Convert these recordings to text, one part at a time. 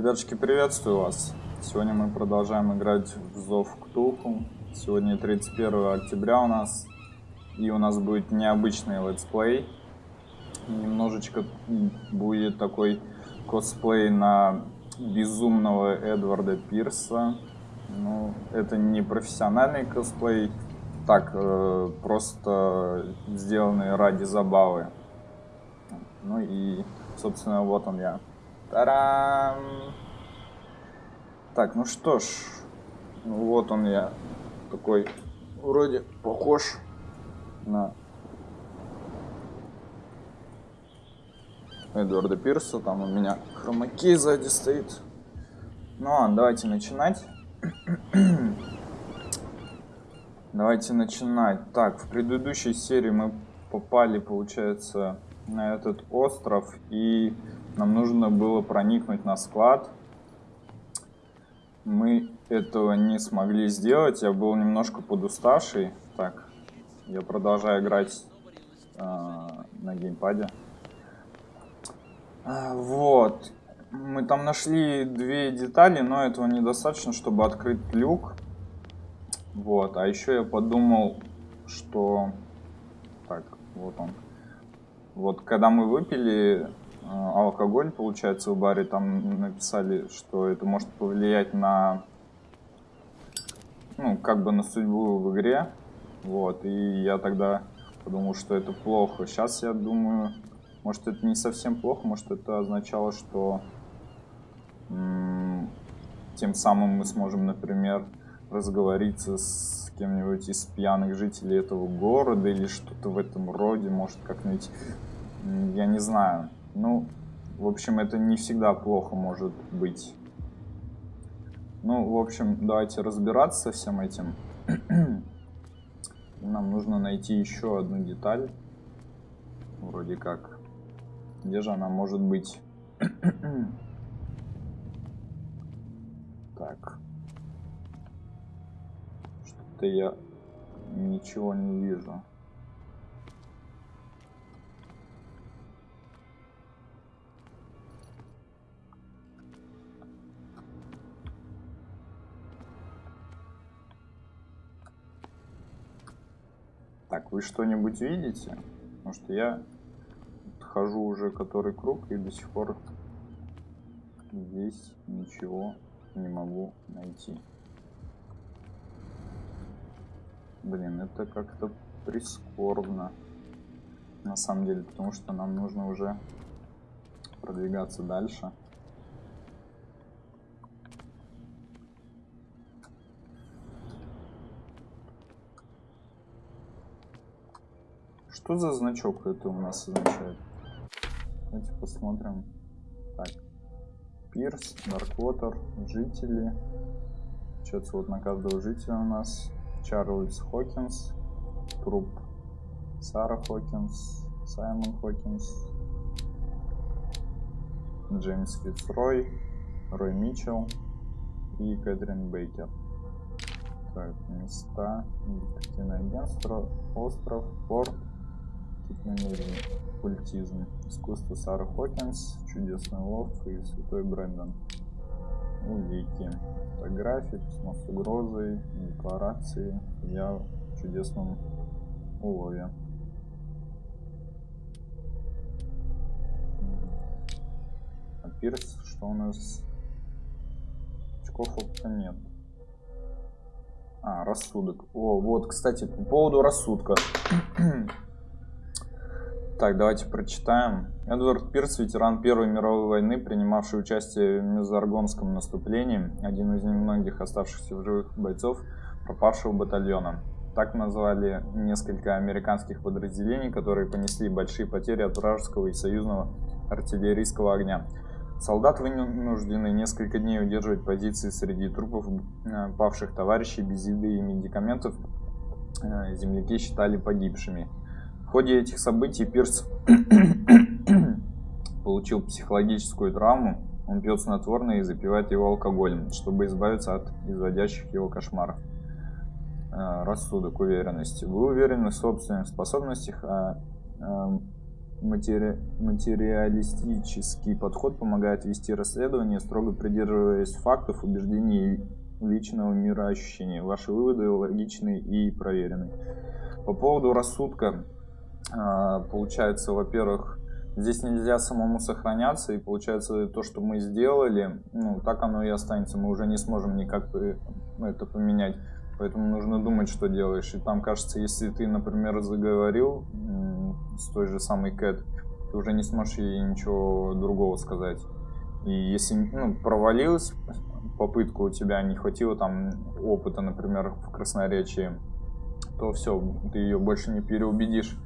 Ребятушки, приветствую вас! Сегодня мы продолжаем играть в Зов Ктулху. Сегодня 31 октября у нас. И у нас будет необычный летсплей. Немножечко будет такой косплей на безумного Эдварда Пирса. Ну, это не профессиональный косплей, так, э, просто сделанный ради забавы. Ну и, собственно, вот он я. Тарам! Так, ну что ж, ну вот он я такой вроде похож на Эдварда Пирса. Там у меня хромакей сзади стоит. Ну ладно, давайте начинать. давайте начинать. Так, в предыдущей серии мы попали, получается, на этот остров и нам нужно было проникнуть на склад. Мы этого не смогли сделать. Я был немножко подуставший. Так, я продолжаю играть э, на геймпаде. А, вот. Мы там нашли две детали, но этого недостаточно, чтобы открыть люк. Вот. А еще я подумал, что... Так, вот он. Вот, когда мы выпили алкоголь, получается, в баре. Там написали, что это может повлиять на, ну, как бы на судьбу в игре. Вот, и я тогда подумал, что это плохо. Сейчас я думаю, может это не совсем плохо, может это означало, что тем самым мы сможем, например, разговориться с кем-нибудь из пьяных жителей этого города или что-то в этом роде, может как-нибудь, я не знаю. Ну, в общем, это не всегда плохо может быть. Ну, в общем, давайте разбираться со всем этим. Нам нужно найти еще одну деталь. Вроде как. Где же она может быть? так. Что-то я ничего не вижу. Так, вы что-нибудь видите? Потому что я хожу уже который круг и до сих пор здесь ничего не могу найти. Блин, это как-то прискорбно. На самом деле, потому что нам нужно уже продвигаться дальше. Что за значок это у нас означает? Давайте посмотрим. Так. Пирс, Дарквотер, жители. Получается, вот на каждого жителя у нас Чарльз Хокинс, труп Сара Хокинс, Саймон Хокинс, Джеймс Фицрой, Рой Митчелл и Кэтрин Бейкер. Так, места, агентство, остров, порт, намерений. Культизм. Искусство Сара Хокинс, Чудесный лов и Святой Брэндон. Улики. Фотографии, письмо с угрозой, декларации. Я в чудесном улове. А Пирс, что у нас? Очков опыта нет. А, рассудок. О, вот, кстати, по поводу рассудка. Так, давайте прочитаем. Эдвард Пирс, ветеран Первой мировой войны, принимавший участие в Мезаргонском наступлении, один из немногих оставшихся в живых бойцов пропавшего батальона. Так назвали несколько американских подразделений, которые понесли большие потери от вражеского и союзного артиллерийского огня. Солдат вынуждены несколько дней удерживать позиции среди трупов э, павших товарищей без еды и медикаментов. Э, земляки считали погибшими. В ходе этих событий Пирс получил психологическую травму. Он пьет снотворное и запивает его алкоголем, чтобы избавиться от изводящих его кошмаров. Э, рассудок, уверенность. Вы уверены в собственных способностях, а э, Матери... Материалистический подход помогает вести расследование, строго придерживаясь фактов, убеждений личного мироощущения. Ваши выводы логичны и проверены. По поводу рассудка, получается, во-первых, здесь нельзя самому сохраняться, и получается то, что мы сделали, ну, так оно и останется, мы уже не сможем никак это поменять. Поэтому нужно думать, что делаешь. И там, кажется, если ты, например, заговорил с той же самой Кэт, ты уже не сможешь ей ничего другого сказать. И если ну, провалилась попытка у тебя, не хватило там опыта, например, в красноречии, то все, ты ее больше не переубедишь.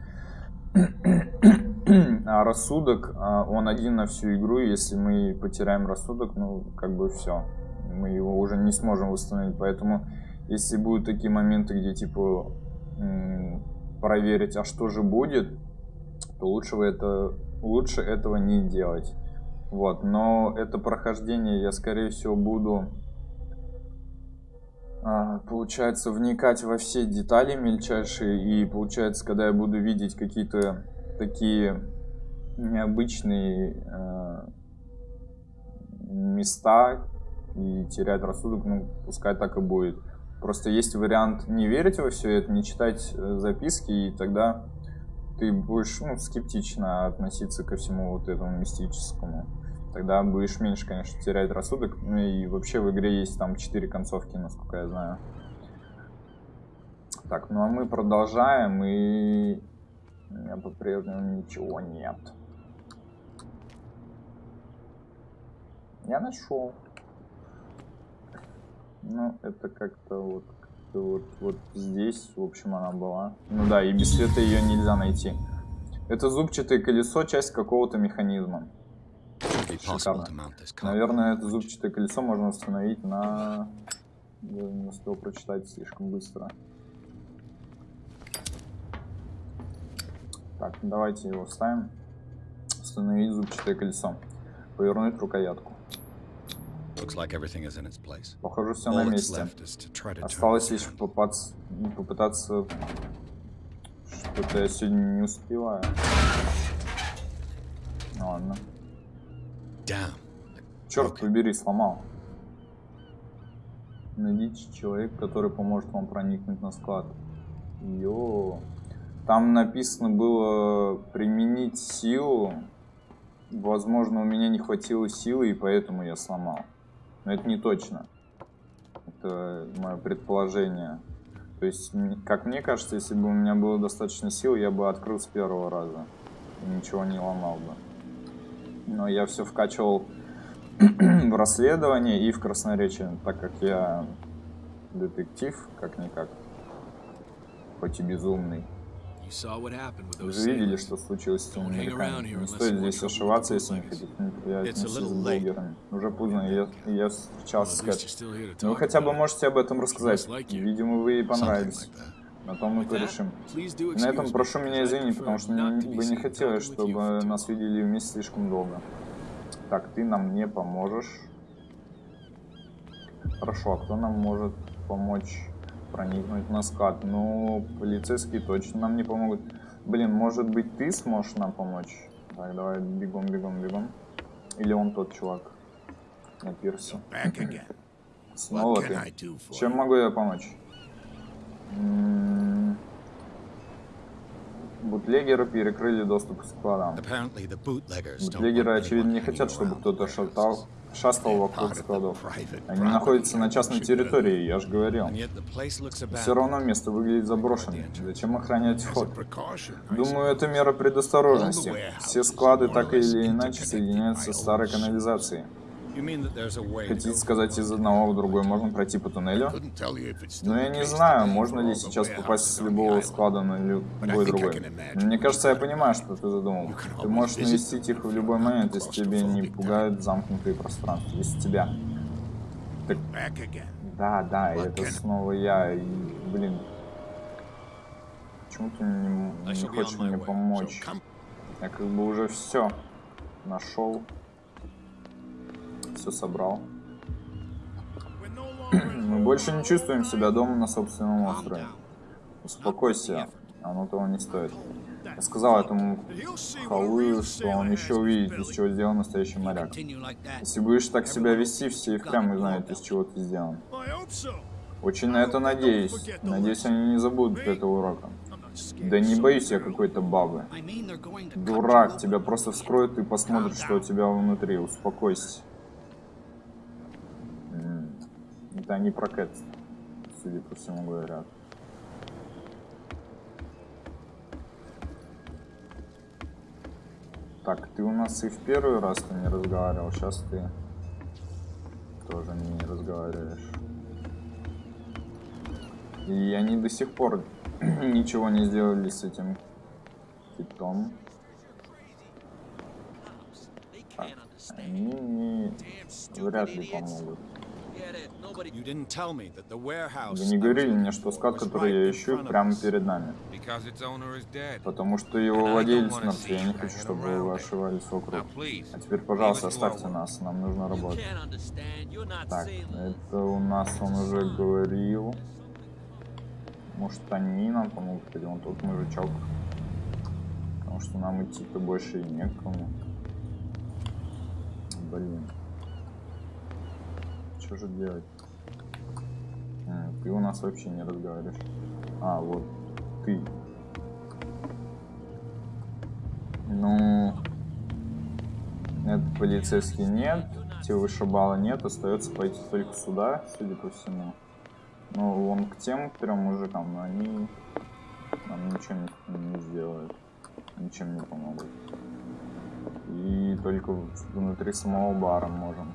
А рассудок, а, он один на всю игру, если мы потеряем рассудок, ну, как бы все. Мы его уже не сможем восстановить, поэтому если будут такие моменты, где типа проверить, а что же будет, то лучше, это, лучше этого не делать. Вот, но это прохождение я, скорее всего, буду, получается, вникать во все детали мельчайшие. И, получается, когда я буду видеть какие-то такие необычные э, места и терять рассудок, ну, пускай так и будет. Просто есть вариант не верить во все это, не читать э, записки, и тогда ты будешь ну, скептично относиться ко всему вот этому мистическому. Тогда будешь меньше, конечно, терять рассудок. Ну и вообще в игре есть там 4 концовки, насколько я знаю. Так, ну а мы продолжаем, и у меня по-прежнему ничего нет. Я нашел. Ну, это как-то вот, как вот, вот здесь, в общем, она была. Ну да, и без света ее нельзя найти. Это зубчатое колесо, часть какого-то механизма. Шикарно. Наверное, это зубчатое колесо можно установить на... Я не успел прочитать слишком быстро. Так, давайте его вставим. Установить зубчатое колесо. Повернуть рукоятку. Похоже, все на месте. Осталось лишь попаться, попытаться... Что-то я сегодня не успеваю. Ну, ладно. Черт побери, сломал. Найдите человека, который поможет вам проникнуть на склад. Йо. Там написано было применить силу. Возможно, у меня не хватило силы, и поэтому я сломал. Но это не точно. Это мое предположение. То есть, как мне кажется, если бы у меня было достаточно сил, я бы открыл с первого раза. И ничего не ломал бы. Но я все вкачивал в расследование и в красноречие, так как я детектив, как-никак. Хоть и безумный. Вы же видели, что случилось с теми американцами. Не стоит здесь ошиваться, если не хотите неприятности с блогерами. Уже поздно, я, я встречался с Кэт. Но вы хотя бы можете об этом рассказать. Видимо, вы ей понравились. На том мы порешим. На этом прошу меня извинить, потому что бы не хотелось, чтобы нас видели вместе слишком долго. Так, ты нам не поможешь. Хорошо, а кто нам может помочь? проникнуть на скат. Ну, полицейские точно нам не помогут. Блин, может быть ты сможешь нам помочь? Так, давай бегом, бегом, бегом. Или он тот чувак на пирсе. Снова ты. Чем могу я помочь? Бутлегеры перекрыли доступ к складам. Бутлегеры, очевидно, не хотят, чтобы кто-то шатал шастал вокруг складов. Они находятся на частной территории, я же говорил. Все равно место выглядит заброшенным. Зачем охранять вход? Думаю, это мера предосторожности. Все склады так или иначе соединяются с старой канализацией. Хотите сказать, из одного в другой можно пройти по туннелю? Но я не знаю, можно ли сейчас попасть с любого склада на любой другой. Мне кажется, я понимаю, что ты задумал. Ты можешь навестить их в любой момент, если тебе не пугают замкнутые пространства. Если тебя. Так... Да, да, это снова я. И, блин. Почему ты не, не хочешь мне помочь? Я как бы уже все нашел все собрал. Мы больше не чувствуем себя дома на собственном острове. Успокойся, оно того не стоит. Я сказал этому халую, что он еще увидит, из чего сделан настоящий моряк. Если будешь так себя вести, все и впрямь узнают, из чего ты сделан. Очень на это надеюсь. Надеюсь, они не забудут этого урока. Да не боюсь я какой-то бабы. Дурак, тебя просто вскроют и посмотрят, что у тебя внутри. Успокойся. Это они про Кэт, судя по всему, говорят. Так, ты у нас и в первый раз ты не разговаривал, сейчас ты тоже не разговариваешь. И они до сих пор ничего не сделали с этим китом. Так, они не вряд ли помогут. Вы не говорили мне, что скат, который я ищу, прямо перед нами. Потому что его владелец мертв, я не хочу, чтобы вы ошивались вокруг. А теперь, пожалуйста, оставьте нас, нам нужно работать. Так, это у нас он уже говорил. Может они нам помогут, или он тут мужичок. Потому что нам идти-то больше и некому. Блин. Что же делать? Ты у нас вообще не разговариваешь. А, вот ты. Ну, этот полицейский нет, те вышибала нет, остается пойти только сюда, судя по всему. Ну, он к тем трем мужикам, но они нам ничего не, не сделают, ничем не помогут. И только внутри самого бара можем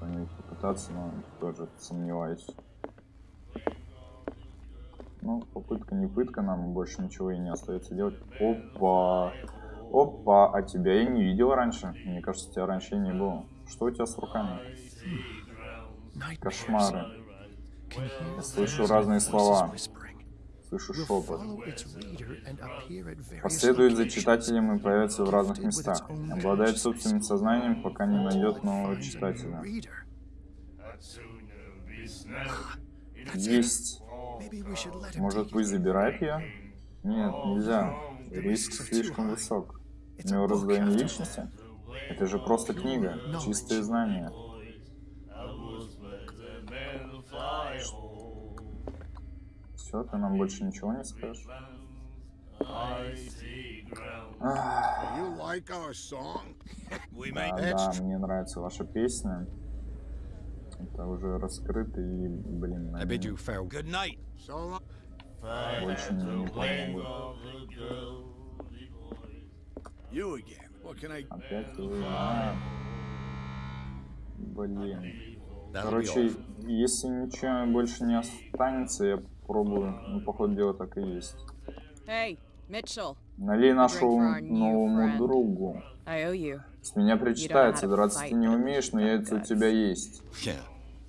что-нибудь попытаться, но тоже сомневаюсь. Ну, попытка не пытка, нам больше ничего и не остается делать. Опа! Опа, а тебя я не видел раньше. Мне кажется, тебя раньше не было. Что у тебя с руками? Кошмары. Я слышу разные слова. Слышу шепот. Последует за читателем и появится в разных местах. Обладает собственным сознанием, пока не найдет нового читателя. Есть. Может, пусть забирает ее? Нет, нельзя. Риск слишком высок. У него раздвоение личности? Это же просто книга, чистое знание. Все, ты нам больше ничего не скажешь? Да, да, мне нравится ваша песня. Это уже раскрыто и, блин, на Больше не помогут. Опять вы, а. Блин. Короче, если ничего больше не останется, я попробую. Ну, походу дела так и есть. Hey, Mitchell. Налей нашему новому другу. С меня причитается, драться ты не умеешь, но яйца у тебя есть.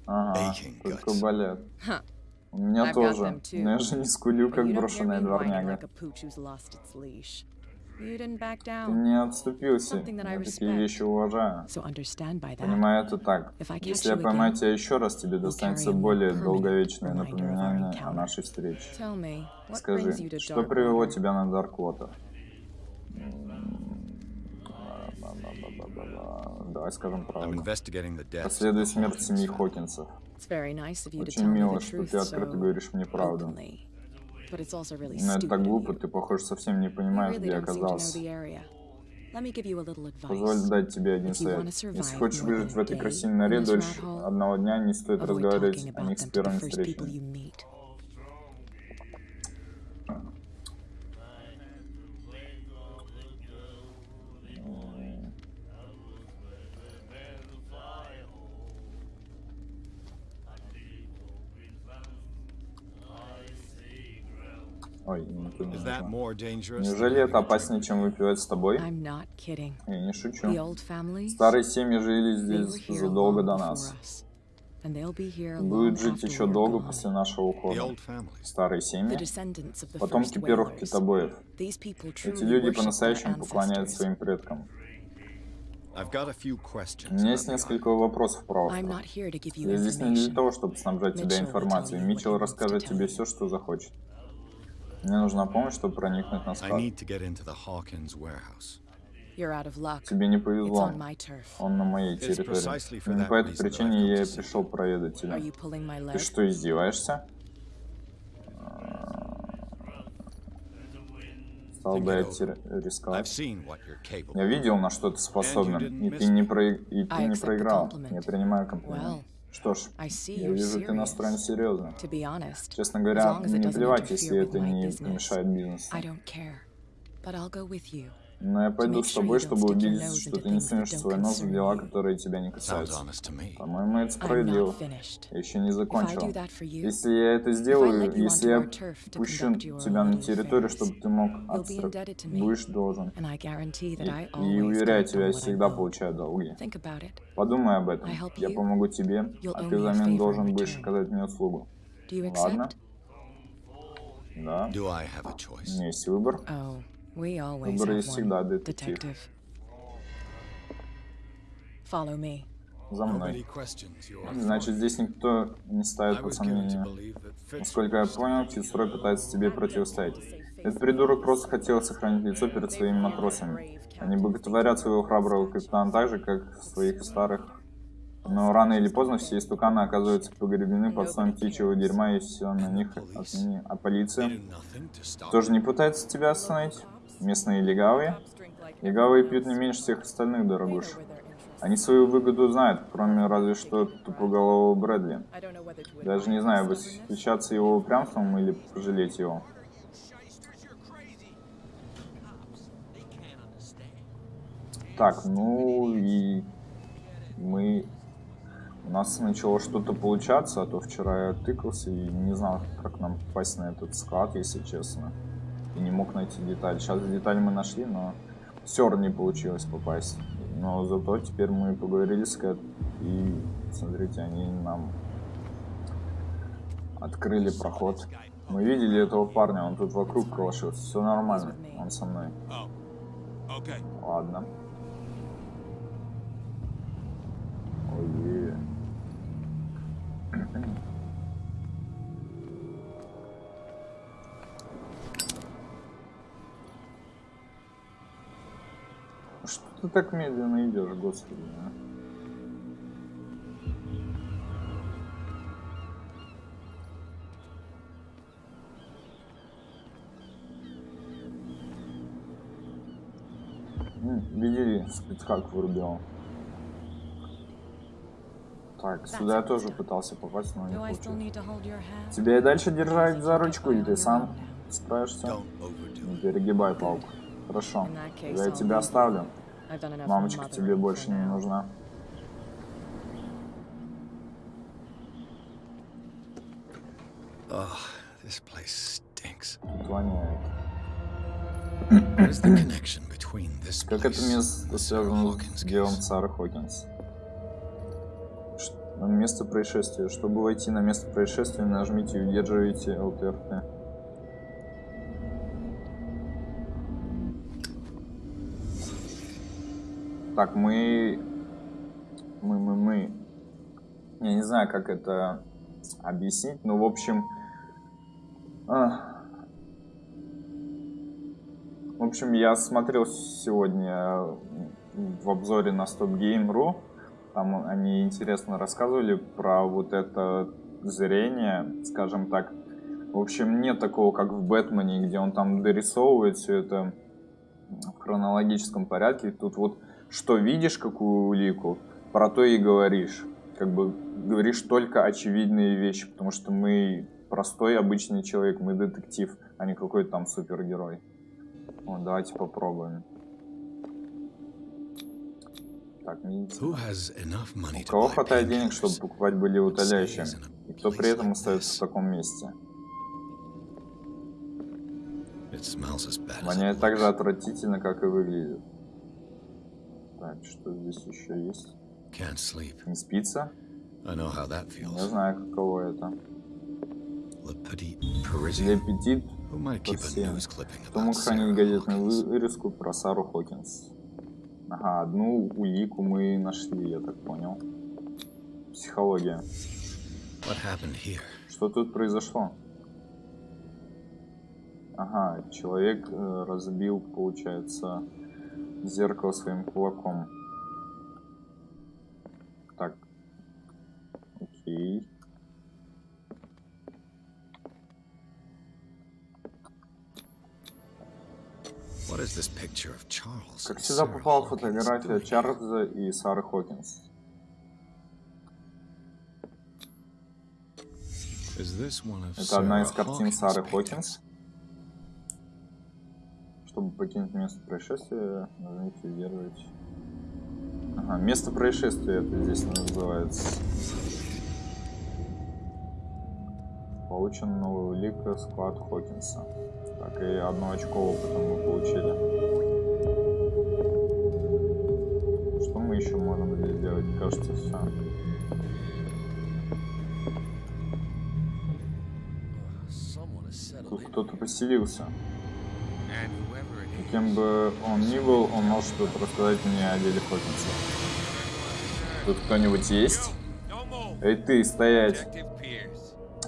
Ага, только болят. У меня тоже, но я же не скулю, как брошенная дворняга. Ты не отступился. Я такие вещи уважаю. Понимаю это так. Если я поймаю тебя еще раз, тебе достанется более долговечное напоминание о нашей встрече. Скажи, что привело тебя на Дарквотер? Давай скажем правду. Расследуй смерть семьи Хокинсов. Очень мило, что ты открыто говоришь мне правду. Но это так глупо, ты, похоже, совсем не понимаешь, где оказался. Позволь дать тебе один совет. Если хочешь выжить в этой красивой норе дольше одного дня, не стоит разговаривать о них с первым встречами. Ой, никто не Неужели это опаснее, чем выпивать с тобой? Я не шучу. Старые семьи жили здесь задолго до нас. Будут жить еще долго после нашего ухода. Старые семьи, потомки первых китобоев. Эти люди по-настоящему поклоняются своим предкам. У меня есть несколько вопросов про Я здесь не для того, чтобы снабжать тебя информацией. Митчелл расскажет тебе все, что захочет. Мне нужна помощь, чтобы проникнуть на склад. Тебе не повезло. Он на моей территории. Именно по этой причине я и пришел проведать тебя. Ты что, издеваешься? Стал бы я рисковать. Я видел, на что ты способен, и ты не, про... и ты не проиграл. Я принимаю комплимент. Что ж, я вижу, ты настроен серьезно. Честно говоря, мне плевать, если это не помешает бизнесу. Но я пойду с тобой, чтобы убедиться, что ты не сунешь свой нос в дела, которые тебя не касаются. По-моему, это справедливо. Я еще не закончил. Если я это сделаю, если я пущу тебя на территорию, чтобы ты мог you'll be отстр... indebted to me. будешь должен. И, и уверяю тебя, я всегда получаю долги. Подумай об этом. Я помогу тебе, а ты взамен должен будешь оказать мне услугу. Ладно? Да. У меня есть выбор. We always Выбор have есть всегда, one. детектив. Detective. Follow me. За мной. Значит, здесь никто не ставит под сомнение. Насколько я понял, Фицрой пытается тебе противостоять. Этот придурок просто хотел сохранить лицо перед своими матросами. Они боготворят своего храброго капитана так же, как своих старых. Но рано или поздно все истуканы оказываются погребены под слоем птичьего дерьма, и все на них отныне. А полиция тоже не пытается тебя остановить? Местные легавые? Легавые пьют не меньше всех остальных, дорогуш. Они свою выгоду знают, кроме разве что тупоголового Брэдли. Даже не знаю, восхищаться его упрямством или пожалеть его. Так, ну и мы... У нас начало что-то получаться, а то вчера я тыкался и не знал, как нам попасть на этот склад, если честно. И не мог найти деталь. Сейчас деталь мы нашли, но равно не получилось попасть. Но зато теперь мы поговорили с Кэт, и смотрите, они нам открыли проход. Мы видели этого парня, он тут вокруг крошился. Все нормально, он со мной. Ладно. Ой. Что ты так медленно идешь, господи? а? Видели, спидхак вырубил. Так, сюда я тоже пытался попасть, но не получилось. Тебя и дальше держать за ручку, или ты сам справишься? Не перегибай палку. Хорошо, я тебя оставлю. Мамочка тебе больше не нужна. Oh, this place stinks. The connection between this Как это место связано с делом? Сары Хокинс? Место происшествия. Чтобы войти на место происшествия, нажмите и удерживайте ЛТРТ. Так, мы... Мы, мы, мы... Я не знаю, как это объяснить, но, в общем... а, В общем, я смотрел сегодня в обзоре на StopGame.ru. Там они интересно рассказывали про вот это зрение, скажем так. В общем, нет такого, как в Бэтмене, где он там дорисовывает все это в хронологическом порядке. Тут вот что видишь, какую улику, про то и говоришь. Как бы говоришь только очевидные вещи, потому что мы простой обычный человек, мы детектив, а не какой-то там супергерой. Вот, давайте попробуем. Так, У кого хватает денег, чтобы покупать in a И кто при этом остается в таком месте? Воняет так же отвратительно, как и выглядит. Так, что здесь еще есть? Can't sleep. Не спится? I know how that feels. знаю, каково это. Le Petit Parisien. clipping Кто мог хранить газетную вырезку про Сару Хокинс? Ага, одну улику мы нашли, я так понял. Психология. Что тут произошло? Ага, человек э, разбил, получается, зеркало своим кулаком. Так. Окей. Как Sarah попала фотография? Чарльза и Сары Хокинс? Это одна из картин Сары? Хокинс. Чтобы покинуть место происшествия, нажмите удерживать. Ага, место происшествия это здесь называется. Получен новый улик склад Хокинса. Так, и одно очко опыта мы получили. Что мы еще можем здесь сделать? Кажется, все. Тут кто-то поселился. And whoever it И is, Кем бы он ни был, он может что-то рассказать мне о деле Хокинса. Тут кто-нибудь есть? Эй ты, стоять!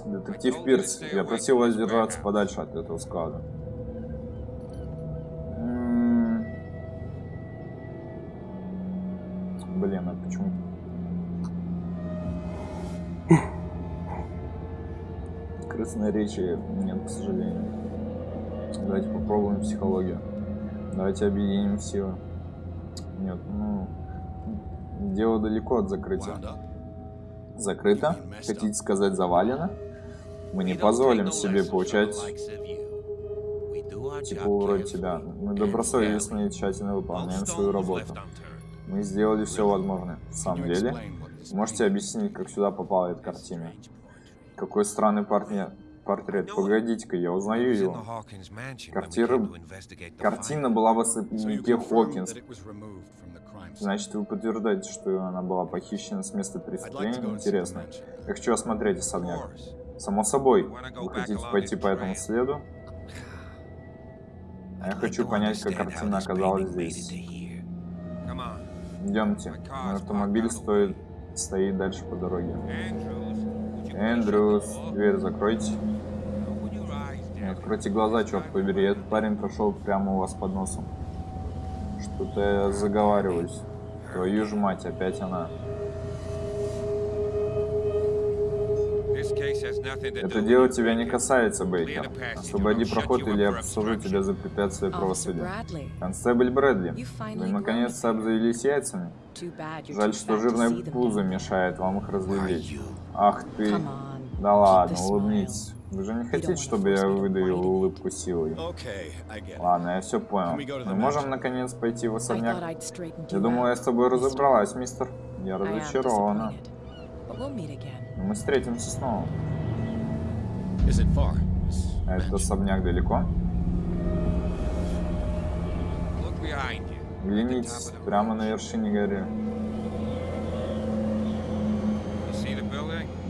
Детектив Пирс, я просил вас держаться подальше от этого склада. М, Блин, а почему? Крысной речи нет, к сожалению. Давайте попробуем психологию. Давайте объединим силы. Нет, ну... Дело далеко от закрытия. Закрыто? Хотите сказать завалено? Мы не позволим себе получать типа вроде тебя. Мы добросовестно и тщательно выполняем свою работу. Мы сделали все возможное. В самом деле, можете объяснить, как сюда попала эта картина? Какой странный портрет. Портрет. Погодите-ка, я узнаю его. Картира- Картина была в особняке Хокинс. Значит, вы подтверждаете, что она была похищена с места преступления? Интересно. Я хочу осмотреть особняк. Само собой. Вы хотите пойти по этому следу? А я хочу понять, как картина оказалась здесь. Идемте. Мой автомобиль стоит, стоит дальше по дороге. Эндрюс, дверь закройте. Откройте глаза, черт побери. Этот парень прошел прямо у вас под носом. Что-то я заговариваюсь. Твою ж мать, опять она. Это дело тебя не касается, Бейкер. Освободи проход, или я посажу тебя за препятствие правосудия. Констебль Брэдли, вы наконец-то обзавелись яйцами? Жаль, что жирное пузо мешает вам их разглядеть. Ах ты... Да ладно, улыбнитесь. Вы же не хотите, чтобы я выдавил улыбку силой? Ладно, я все понял. Мы можем наконец пойти в особняк? Я думал, я с тобой разобралась, мистер. Я разочарована. Но мы встретимся снова. А этот особняк далеко? Глянитесь, прямо на вершине горы.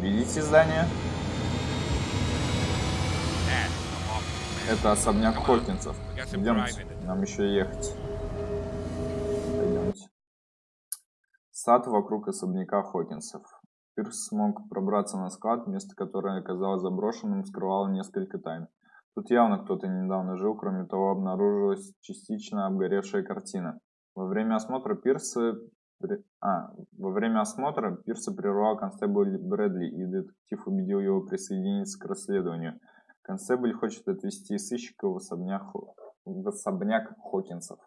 Видите здание? Это особняк. Хокинсов. Идемте, нам еще ехать. Пойдемте. Сад вокруг особняка Хокинсов. Пирс смог пробраться на склад, место которое оказалось заброшенным, скрывало несколько тайн. Тут явно кто-то недавно жил, кроме того, обнаружилась частично обгоревшая картина. Во время осмотра Пирса... А, во время осмотра Пирса прервал констебль Брэдли, и детектив убедил его присоединиться к расследованию. Констебль хочет отвезти сыщика в особняк, в особняк Хокинсов.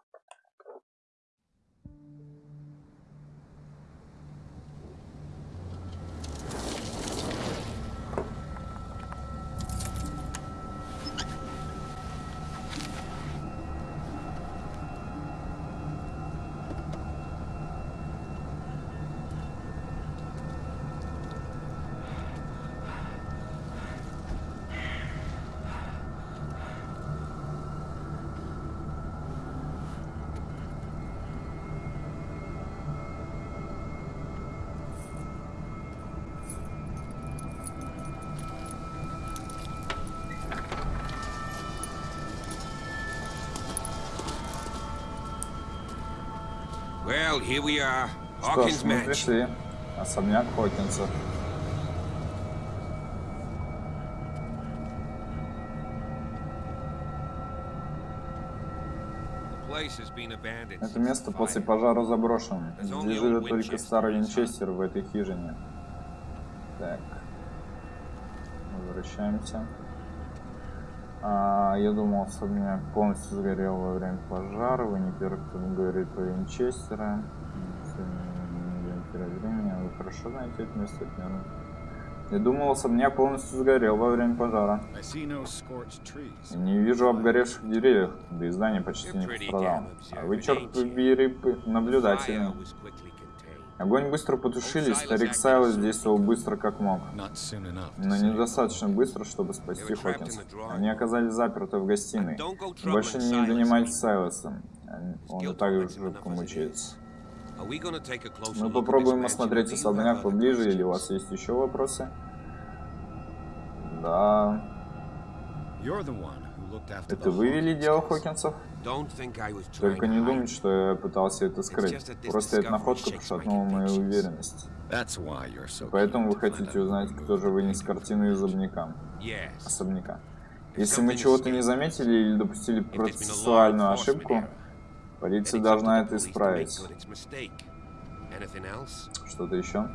Well, here we are. Что ж. Особняк Хокинса. Это место после пожара заброшено. Здесь живет только старый Винчестер в этой хижине. Так. Возвращаемся. А, я думал, особняк полностью сгорел во время пожара. Вы не первый, кто говорит про Винчестера. Времени. Вы хорошо знаете это место, наверное. Я думал, особняк полностью сгорел во время пожара. Не вижу обгоревших деревьев, да и здание почти не пострадало. А вы, черт побери, п- Огонь быстро потушили, старик Сайлос действовал быстро как мог. Но недостаточно быстро, чтобы спасти Хокинса. Они оказались заперты в гостиной. Больше не занимайтесь. Сайлосом. Он и так жутко мучается. Мы попробуем осмотреть особняк поближе, или у вас есть еще вопросы? Да. Это вы вели дело. Хокинсов? Только не думайте, что я пытался это скрыть. Просто эта находка пошатнула мою уверенность. Поэтому вы хотите узнать, кто же вынес картину из особняка. Особняка. Если мы чего-то не заметили или допустили процессуальную ошибку, полиция должна это исправить. Что-то еще?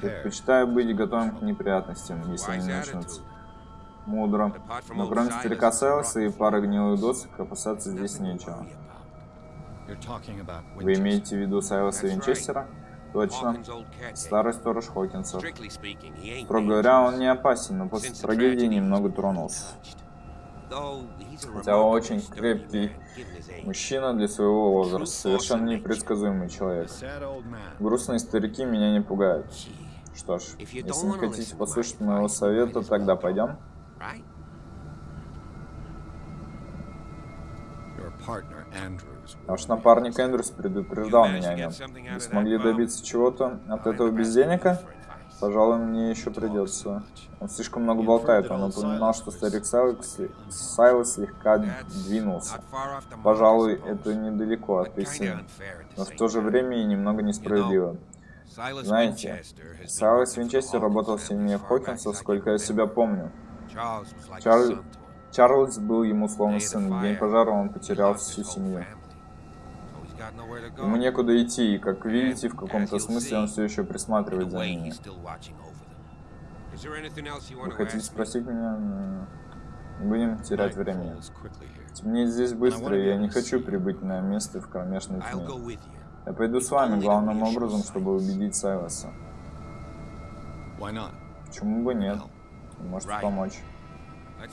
Предпочитаю быть готовым к неприятностям, если они начнутся. Мудро. Но кроме старика Селса и пары гнилых досок, опасаться здесь нечего. Вы имеете в виду Сайлоса Винчестера? Точно. Старый сторож Хокинсов. Строго говоря, он не опасен, но после трагедии немного тронулся. Хотя он очень крепкий. Мужчина для своего возраста, совершенно непредсказуемый человек. Грустные старики меня не пугают. Что ж, если не хотите послушать моего совета, тогда пойдем. Your partner Andrews. Ваш напарник Эндрюс предупреждал меня о нем. Вы смогли добиться чего-то от этого бездельника? Пожалуй, мне еще придется. Он слишком много болтает. Он упоминал, что старик Сайлос, Сайлос слегка двинулся. Пожалуй, это недалеко от истины. Но в то же время и немного несправедливо. Знаете, Сайлос Винчестер работал сильнее Хокинса, сколько я себя помню. Чарль- Чарльз был ему словно сын. В день пожара он потерял всю семью. Ему некуда идти, и, как видите, в каком-то смысле он все еще присматривает за ними. Вы хотите спросить меня? Не будем терять времени. here. Темнеет здесь быстро, и я не хочу прибыть на место в кромешной тьме. Я пойду с вами главным образом, чтобы убедить Сайлоса. Почему бы нет? Right. помочь.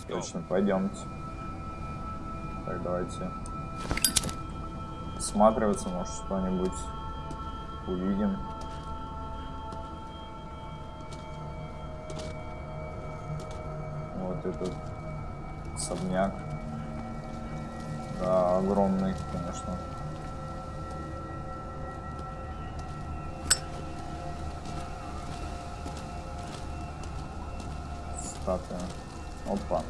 Точно, пойдемте. Так, давайте. Осматриваться, может, что-нибудь увидим. Вот этот особняк. Да, огромный, конечно. Статуя. Опа.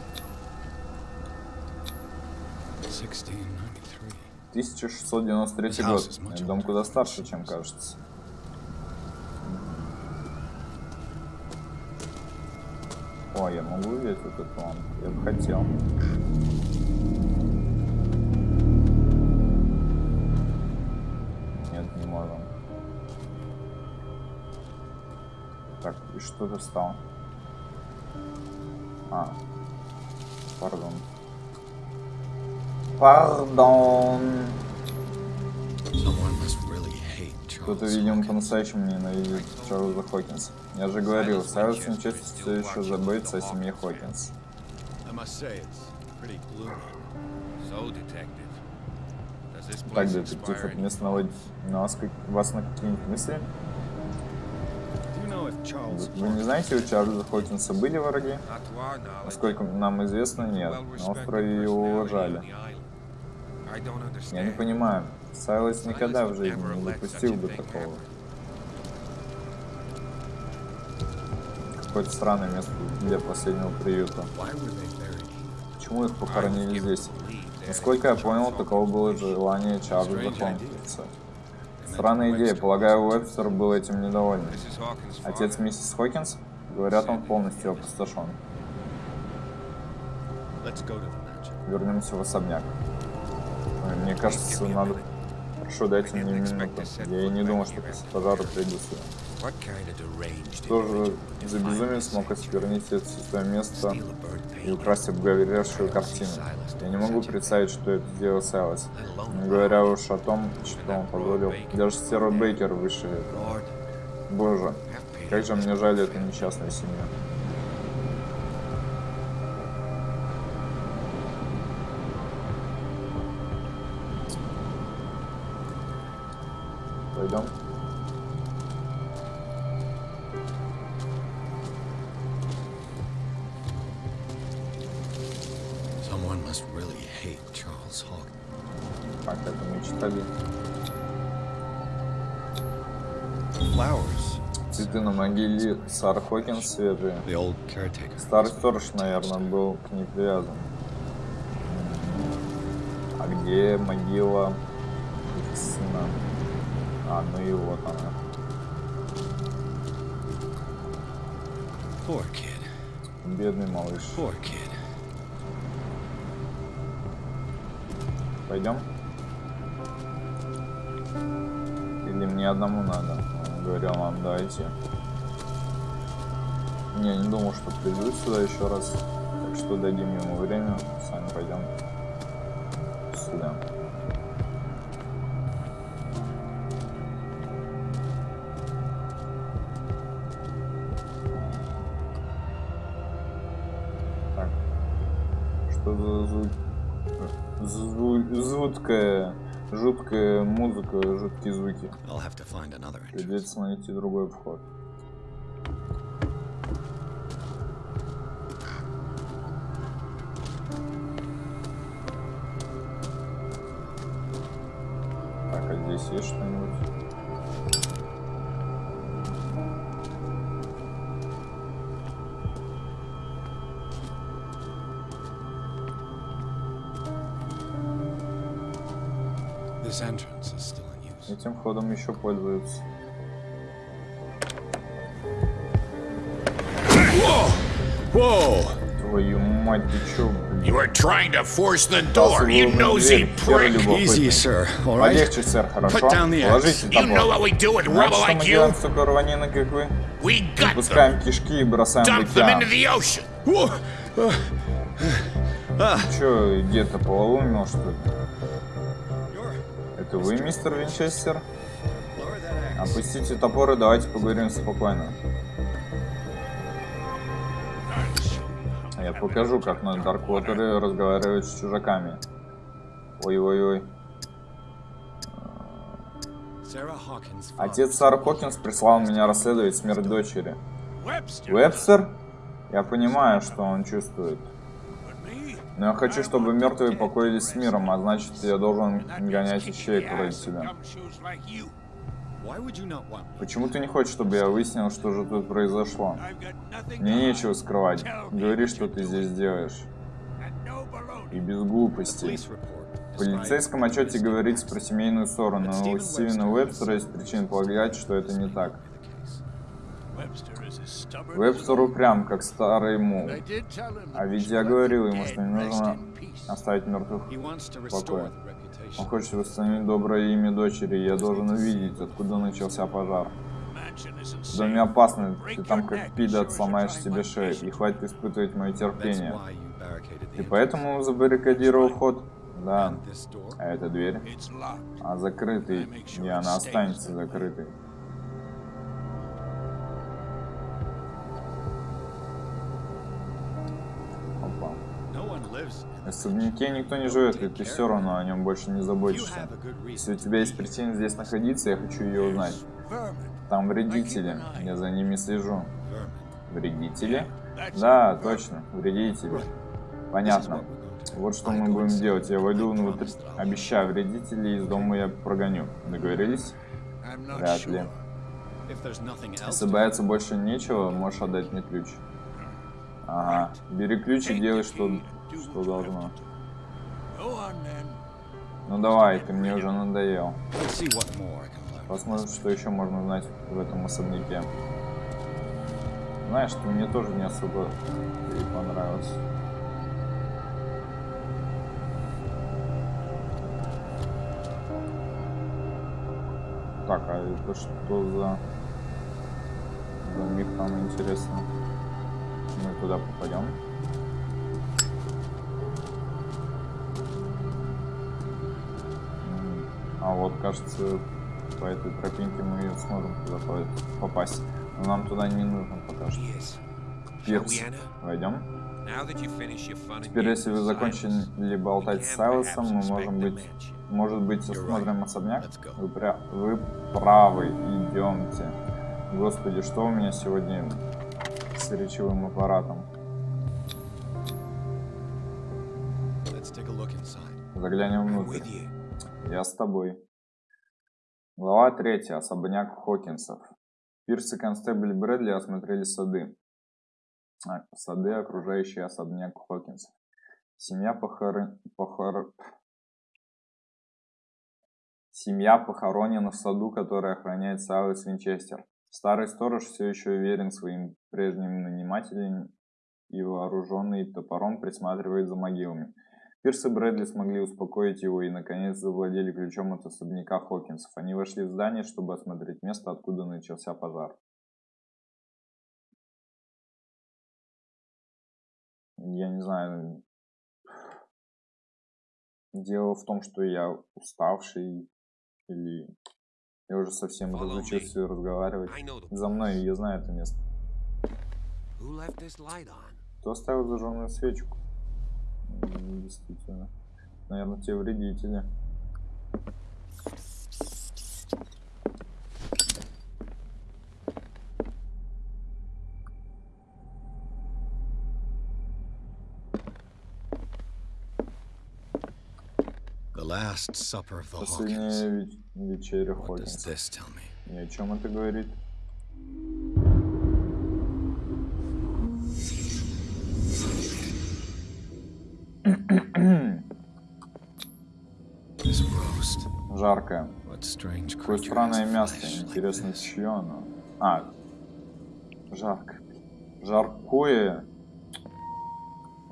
1693. 1693 год. Этот дом куда старше, чем кажется. О, я могу увидеть вот эту лампу? Я бы хотел. Нет, не можем. Так, и что ты встал? А, пардон. Пардон. Кто-то, видимо, по-настоящему ненавидит Чарльза Хокинса. Я же говорил, Сайлос Винчестер все еще заботится о семье Хокинс. Так, детектив, это место наводит на вас, вас на какие-нибудь мысли? Вы не знаете, у Чарльза Хокинса были враги? Насколько нам известно, нет. На острове его уважали. Я не понимаю, Сайлос никогда в жизни не допустил бы такого. Какое-то странное место для последнего приюта. Почему их похоронили здесь? Насколько я понял, таково было желание Чарльза Хокинса. Странная идея, полагаю, Уэбстер был этим недоволен. Отец миссис Хокинс? Говорят, он полностью опустошен. Вернемся в особняк. Мне кажется, надо... Хорошо, дайте мне минуту. Я и не думал, что после пожара приду сюда. What kind of deranged Что же individual за безумец смог осквернить это место и украсть обгоревшую картину? Я не могу представить, что это сделал Сайлас. Не говоря уж о том, что он позволил. Даже Стерва Бейкер выше этого. Боже, как же мне жаль эту несчастную семью. Пойдем. Сар Хокинс caretaker. Старый сторож, наверное, был к ней привязан. А где могила их сына? А, ну и вот она. Poor kid. Бедный малыш. Poor kid. Пойдем? Или мне одному надо? Он говорил нам, давайте. Не, не думал, что приду сюда еще раз. Так что дадим ему время. Сами пойдем сюда. Так. Что за звук? Зву- жуткая, жуткая музыка, жуткие звуки. Придется найти другой вход. Есть что-нибудь? This entrance is still in use. Этим входом еще пользуются. Whoa! Твою мать, ты чё? You were trying to force the door, you nosy prick! Easy, sir. All right. Полегче, сэр, хорошо? Put down the axe. You know what we do with rubble like you? We gut them, Пускаем кишки и бросаем в dump them into the ocean. Чё, где-то полоумел, что ли? Это вы, мистер Винчестер? Опустите топор и давайте поговорим спокойно. Покажу, как на Дарквотере разговаривать с чужаками. Ой-ой-ой. Отец Сары Хокинс прислал меня расследовать смерть дочери. Вебстер? Я понимаю, что он чувствует. Но я хочу, чтобы мертвые покоились с миром, а значит, я должен гонять ищеек вроде тебя. Почему ты не хочешь, чтобы я выяснил, что же тут произошло? Мне нечего скрывать. Говори, что ты здесь делаешь. И без глупостей. В полицейском отчете говорится про семейную ссору, но у Стивена Уэбстера есть причины полагать, что это не так. Вебстер упрям, как старый мул. А ведь я говорил ему, что не нужно оставить мертвых в покое. Он хочет восстановить доброе имя дочери, и я должен увидеть, откуда начался пожар. В доме опасно, ты там как пидат сломаешь себе шею, и хватит испытывать мое терпение. Ты поэтому забаррикадировал вход? Да. А эта дверь? А закрытый, и она останется закрытой. Особняке никто не живет, и ты все равно о нем больше не заботишься. Если у тебя есть причина здесь находиться, я хочу ее узнать. Там вредители, я за ними слежу. Вредители? Да, точно, вредители. Понятно. Вот что мы будем делать. Я войду внутрь. Обещаю, вредителей из дома я прогоню. Договорились? Вряд ли. Если бояться больше нечего, можешь отдать мне ключ. Ага. Бери ключ и делай, что, что должно. Ну давай, ты мне уже надоел. Посмотрим, что еще можно узнать в этом особняке. Знаешь, ты мне тоже не особо и понравился. Так, а это что за... за мир там интересно? Мы туда попадем? А вот, кажется, по этой тропинке мы сможем туда по- попасть. Но нам туда не нужно пока что. Пирс. Войдем. Теперь, если вы закончили болтать с Сайлосом, мы можем быть, может быть, осмотрим особняк. Вы, пря- вы правы, идемте. Господи, что у меня сегодня с речевым аппаратом? Заглянем внутрь. Я с тобой. Глава третья. Особняк Хокинсов. Пирс и констебль Брэдли осмотрели сады. А, сады, окружающие особняк Хокинсов. Семья похорон... похор- Семья похоронена в саду, который охраняет Сайлас Винчестер. Старый сторож все еще уверен своим прежним нанимателям и вооруженный топором присматривает за могилами. Пирс и Брэдли смогли успокоить его и, наконец, завладели ключом от особняка Хокинсов. Они вошли в здание, чтобы осмотреть место, откуда начался пожар. Я не знаю. Дело в том, что я уставший или я уже совсем разучился разговаривать. За мной, я знаю это место. Кто оставил зажженную свечку? М, Действительно. Наверное, те вредители. Последняя ве- вечеря Хокинса. this tell me? И о чем это говорит? Жаркое. Какое странное мясо. Интересно, чье оно? А, жарко. Жаркое.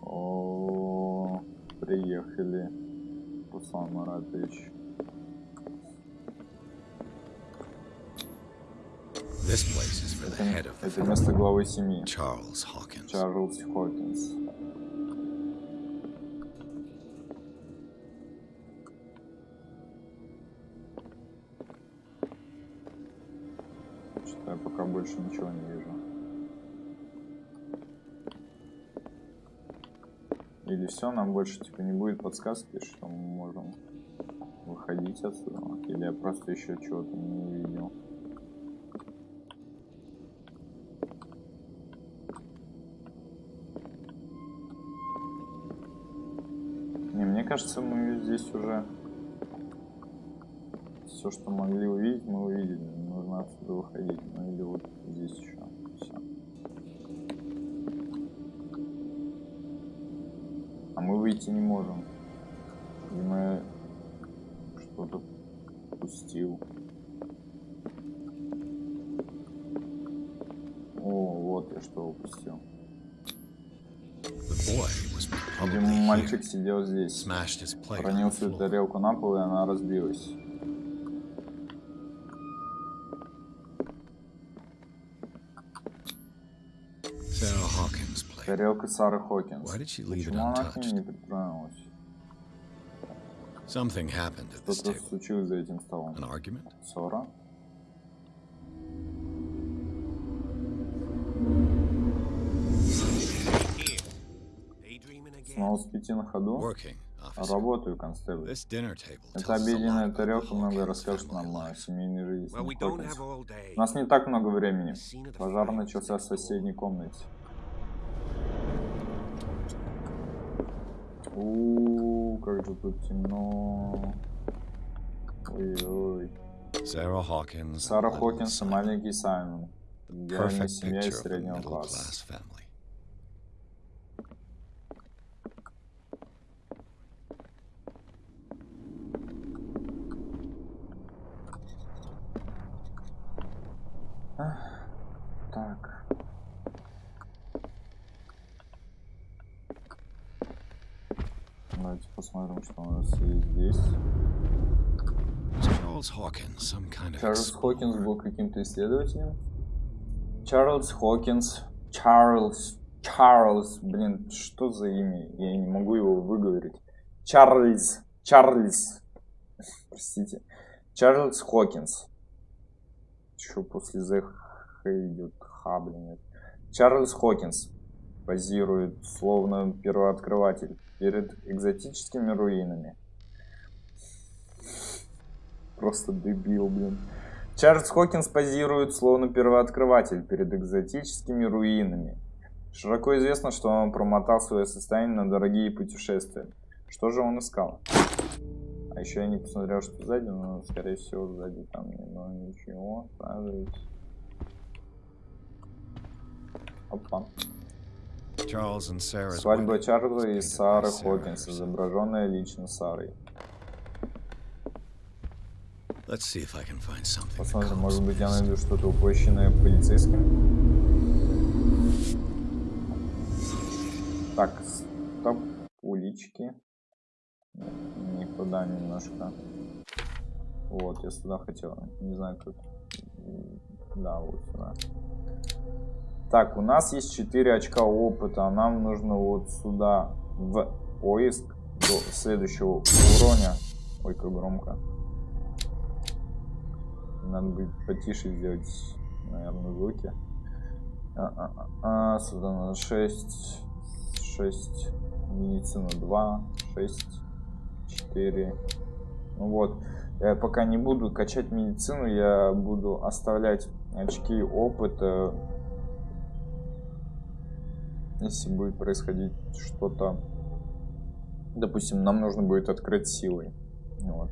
О, приехали. Руслан Маратович. Это, место главы семьи. Чарльз Хокинс. Больше ничего не вижу. Или все, нам больше типа не будет подсказки, что мы можем выходить отсюда. Или я просто еще чего-то не увидел. Не, мне кажется, мы здесь уже все, что могли увидеть, мы увидели. Отсюда выходить. Ну или вот здесь еще. Все. А мы выйти не можем. Видимо, что-то пустил. О, вот я что упустил. Видимо, мальчик сидел здесь. The свою тарелку на пол, и она разбилась. Тарелка Сары Хокинс. Why did she leave it Почему она к untouched? ней не притронулась? Something happened at this Что-то table. случилось за этим столом. An argument? Ссора? Снова спите на ходу? Работаю, констебль. This dinner table Эта tells us a lot обеденная тарелка много расскажет нам о семейной жизни Well, we don't Хокинс. have all day. У нас не так много времени. Пожар начался в соседней комнате. У, как же тут темно. Ой-ой. Sarah Hawkins. Сара little Хокинс и Simon. маленький Саймон. Идеальная Perfect семья picture из of a среднего middle класса. class family. Так. Давайте посмотрим, что у нас есть здесь. Чарльз Хокинс был каким-то исследователем. Чарльз Хокинс. Чарльз. Чарльз. Блин, что за имя? Я не могу его выговорить. Чарльз. Чарльз. Простите. Чарльз Хокинс. Что после The идет? Ха, блин. Чарльз Хокинс позирует, словно первооткрыватель, перед экзотическими руинами. Просто дебил, блин. Чарльз Хокинс позирует, словно первооткрыватель, перед экзотическими руинами. Широко известно, что он промотал свое состояние на дорогие путешествия. Что же он искал? А еще я не посмотрел, что сзади, но, скорее всего, сзади там ну, ничего. Оказывается. Опа. Свадьба Чарльза и Сары Хокинс, изображенная лично Сарой. Посмотрим, может быть, я найду что-то упущенное полицейским. Так, стоп, улички. Никуда немножко. Вот, я сюда хотел. Не знаю, как. Да, вот сюда. Так, у нас есть 4 очка опыта, а нам нужно вот сюда в поиск до следующего уровня. Ой, как громко. Надо будет потише сделать, наверное, звуки. А, а, а, а, сюда надо 6, 6, медицина 2, 6, 4. Ну вот, я пока не буду качать медицину, я буду оставлять очки опыта. Если будет происходить что-то, допустим, нам нужно будет открыть силой. Вот.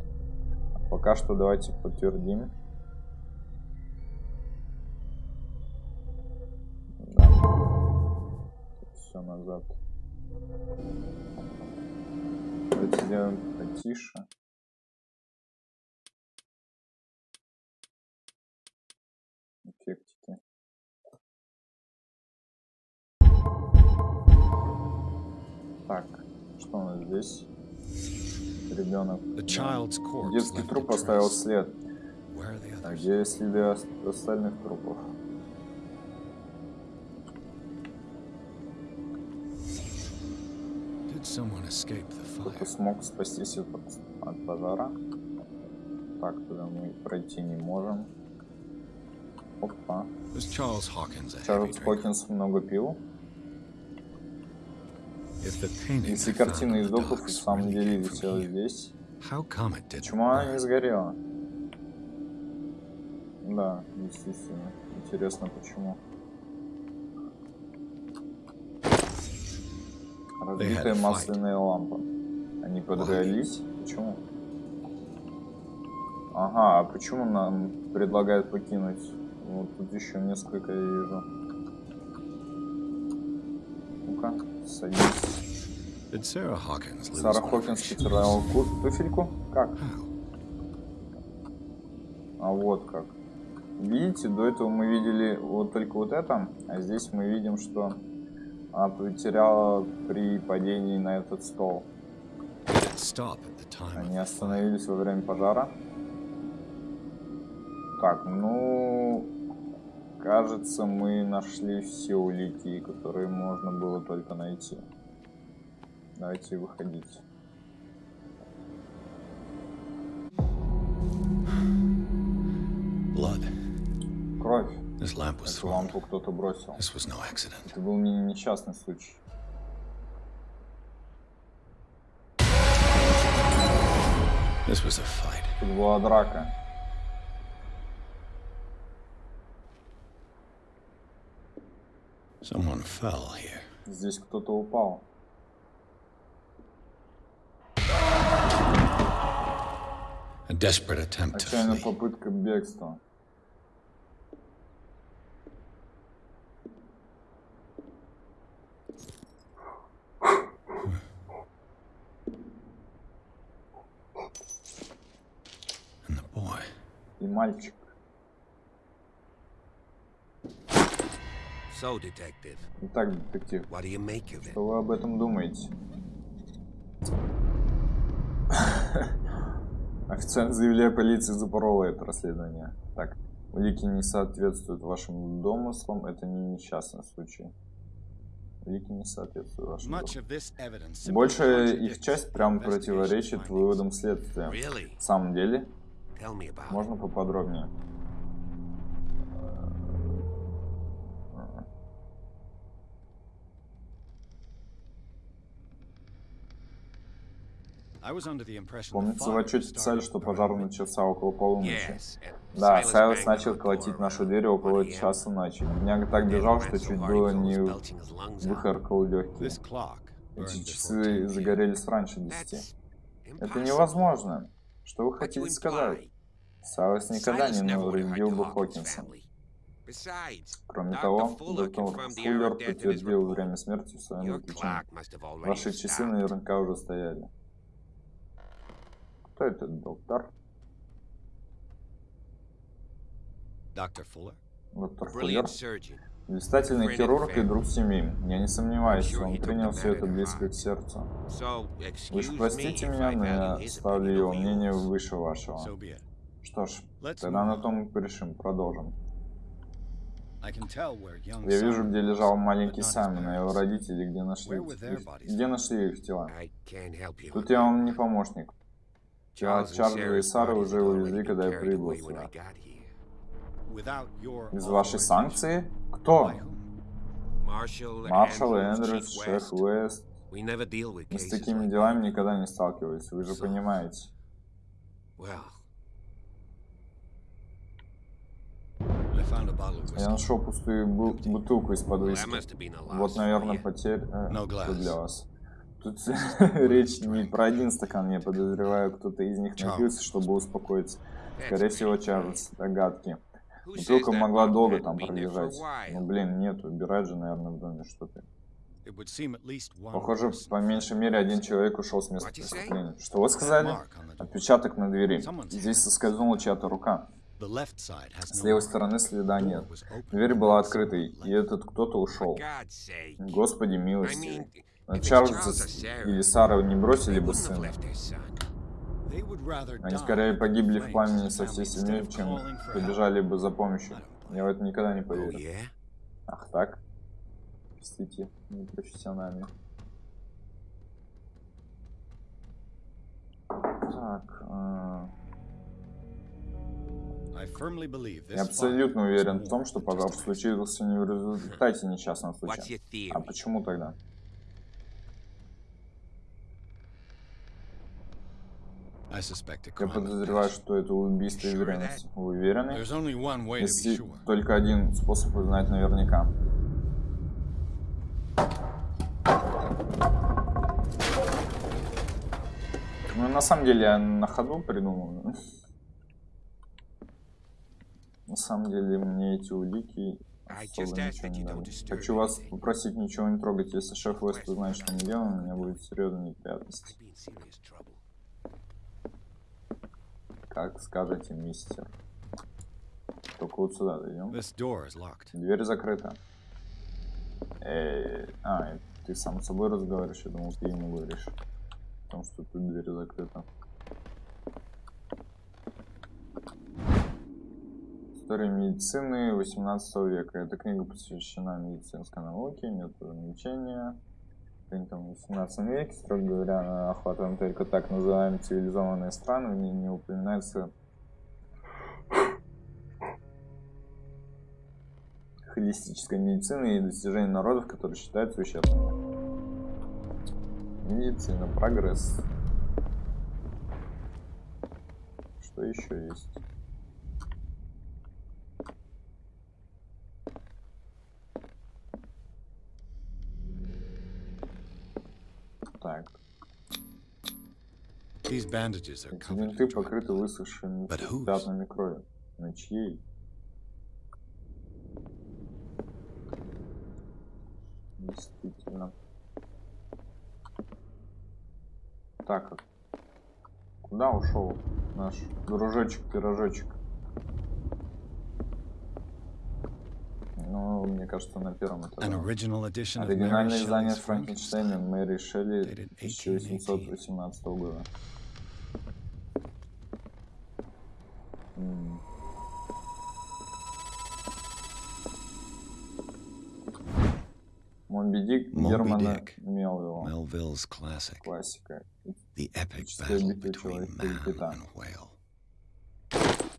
А пока что давайте подтвердим. Все назад. Давайте сделаем потише. Так, что у нас здесь? Ребенок. Детский труп оставил след. А где следы ос- остальных трупов? Кто-то смог спастись от, от пожара. Так, туда мы пройти не можем. Опа. Чарльз? Хокинс много пил. Если картина из доков в самом деле висела здесь, почему она не сгорела? Да, естественно. Интересно, почему. Разбитая масляная лампа. Они подрались? Почему? Ага, а почему нам предлагают покинуть? Вот тут еще несколько я вижу. Ну-ка, lose Сара Хокинс потеряла ку- туфельку? Как? А вот как. Видите, до этого мы видели вот только вот это, а здесь мы видим, что она потеряла при падении на этот стол. Они остановились во время пожара. Так, ну... Кажется, мы нашли все улики, которые можно было только найти. Давайте выходить. Blood. Кровь. This lamp was Эту лампу кто-то бросил. This was no accident. Это был не несчастный случай. This was a fight. Тут была драка. Someone fell here. Здесь кто-то упал. A desperate attempt to Отчаянная flee. попытка бегства. And the boy. И мальчик. So, detective, Итак, детектив, what do you make of it? что вы об этом думаете? Официально заявляю полиции запорола это расследование. Так, улики не соответствуют вашим домыслам, это не несчастный случай. Улики не соответствуют вашим Much домыслам. of this evidence simply Большая их часть прямо противоречит выводам следствия. В самом деле, можно поподробнее? I was under the impression the Помнится, в отчете писали, что пожар начался около полуночи. Да, Сайлос начал колотить нашу дверь около 1 a.m. часа ночи. Бедняга так бежал, что чуть было не выхаркал легкие. Эти before 10 часы загорелись раньше 10. That's Это невозможно. Что вы хотите сказать? Сайлос никогда не навредил бы Хокинса. Кроме того, доктор his подтвердил время смерти в своем заключении. Ваши часы наверняка уже стояли. Кто этот доктор? Доктор Фуллер? Brilliant surgeon. Блистательный хирург и друг семьи. Я не сомневаюсь, он принял все это близко к сердцу. Вы же простите меня, но я ставлю его мнение выше вашего. Что ж, тогда на том и порешим. Продолжим. Я вижу, где лежал маленький Саймон, а его родители, где нашли их, где нашли их тела. Тут я вам не помощник. Чарльза и bodies уже увезли, когда я прибыл сюда. Без вашей санкции? Кто? Маршал Эндрюс, шеф. Уэст. Мы с такими делами никогда не сталкивались, вы же понимаете. Я нашел пустую бу- бутылку из-под Вот, наверное, потерь э, для вас. Тут речь не про один стакан, я подозреваю, кто-то из них напился, чтобы успокоиться. Скорее всего, Чарльз. Догадки. Бутылка могла долго там пролежать. Ну, блин, нет, убирать же, наверное, в доме что-то. Похоже, по меньшей мере один человек ушел с места преступления. Что вы сказали? Отпечаток на двери. Здесь соскользнула чья-то рука. С левой стороны следа нет. Дверь была открытой, и этот кто-то ушел. Господи I милостивый. С- Sarah, или Сара не бросили бы сына. Они скорее погибли в пламени со всей семьей, чем побежали бы за помощью. Я в это никогда не Oh, поверю. yeah? Ах так? Простите, непрофессионально. Так, э, я абсолютно уверен в том, что пожар случился не в результате несчастного случая. А почему тогда? I suspect a Я подозреваю, что это убийство из ревности. Вы уверены? Есть только один способ узнать наверняка. Ну, на самом деле, я на ходу придумал. На самом деле, мне эти улики Хочу вас попросить ничего не трогать. Если шеф Вест узнает, что мы делаем, у меня будет серьезные неприятности. Как скажете, мистер. Только вот сюда locked. Дверь закрыта. Э, а, ты сам с собой разговариваешь, я думал, ты ему говоришь. О том, что тут дверь закрыта. История медицины 18 века. Эта книга посвящена медицинской науке, методам лечения. Принятым в 18 веке, строго говоря, она охватывает только так называемые цивилизованные страны, в не упоминается холистической медицины и достижений народов, которые считаются ущербными. Медицина, прогресс. Что еще есть? Так, These bandages are эти in покрыты высохшими пятнами крови. На чьей? Действительно. Так, куда ушел наш дружочек-пирожочек? Ну, мне кажется, на первом этаже. Оригинальное издание Франкенштейна. Мэри Шелли Dated 1818 года. М. Моби Дик Германа. Мелвилла. Классика. The epic battle between man and whale.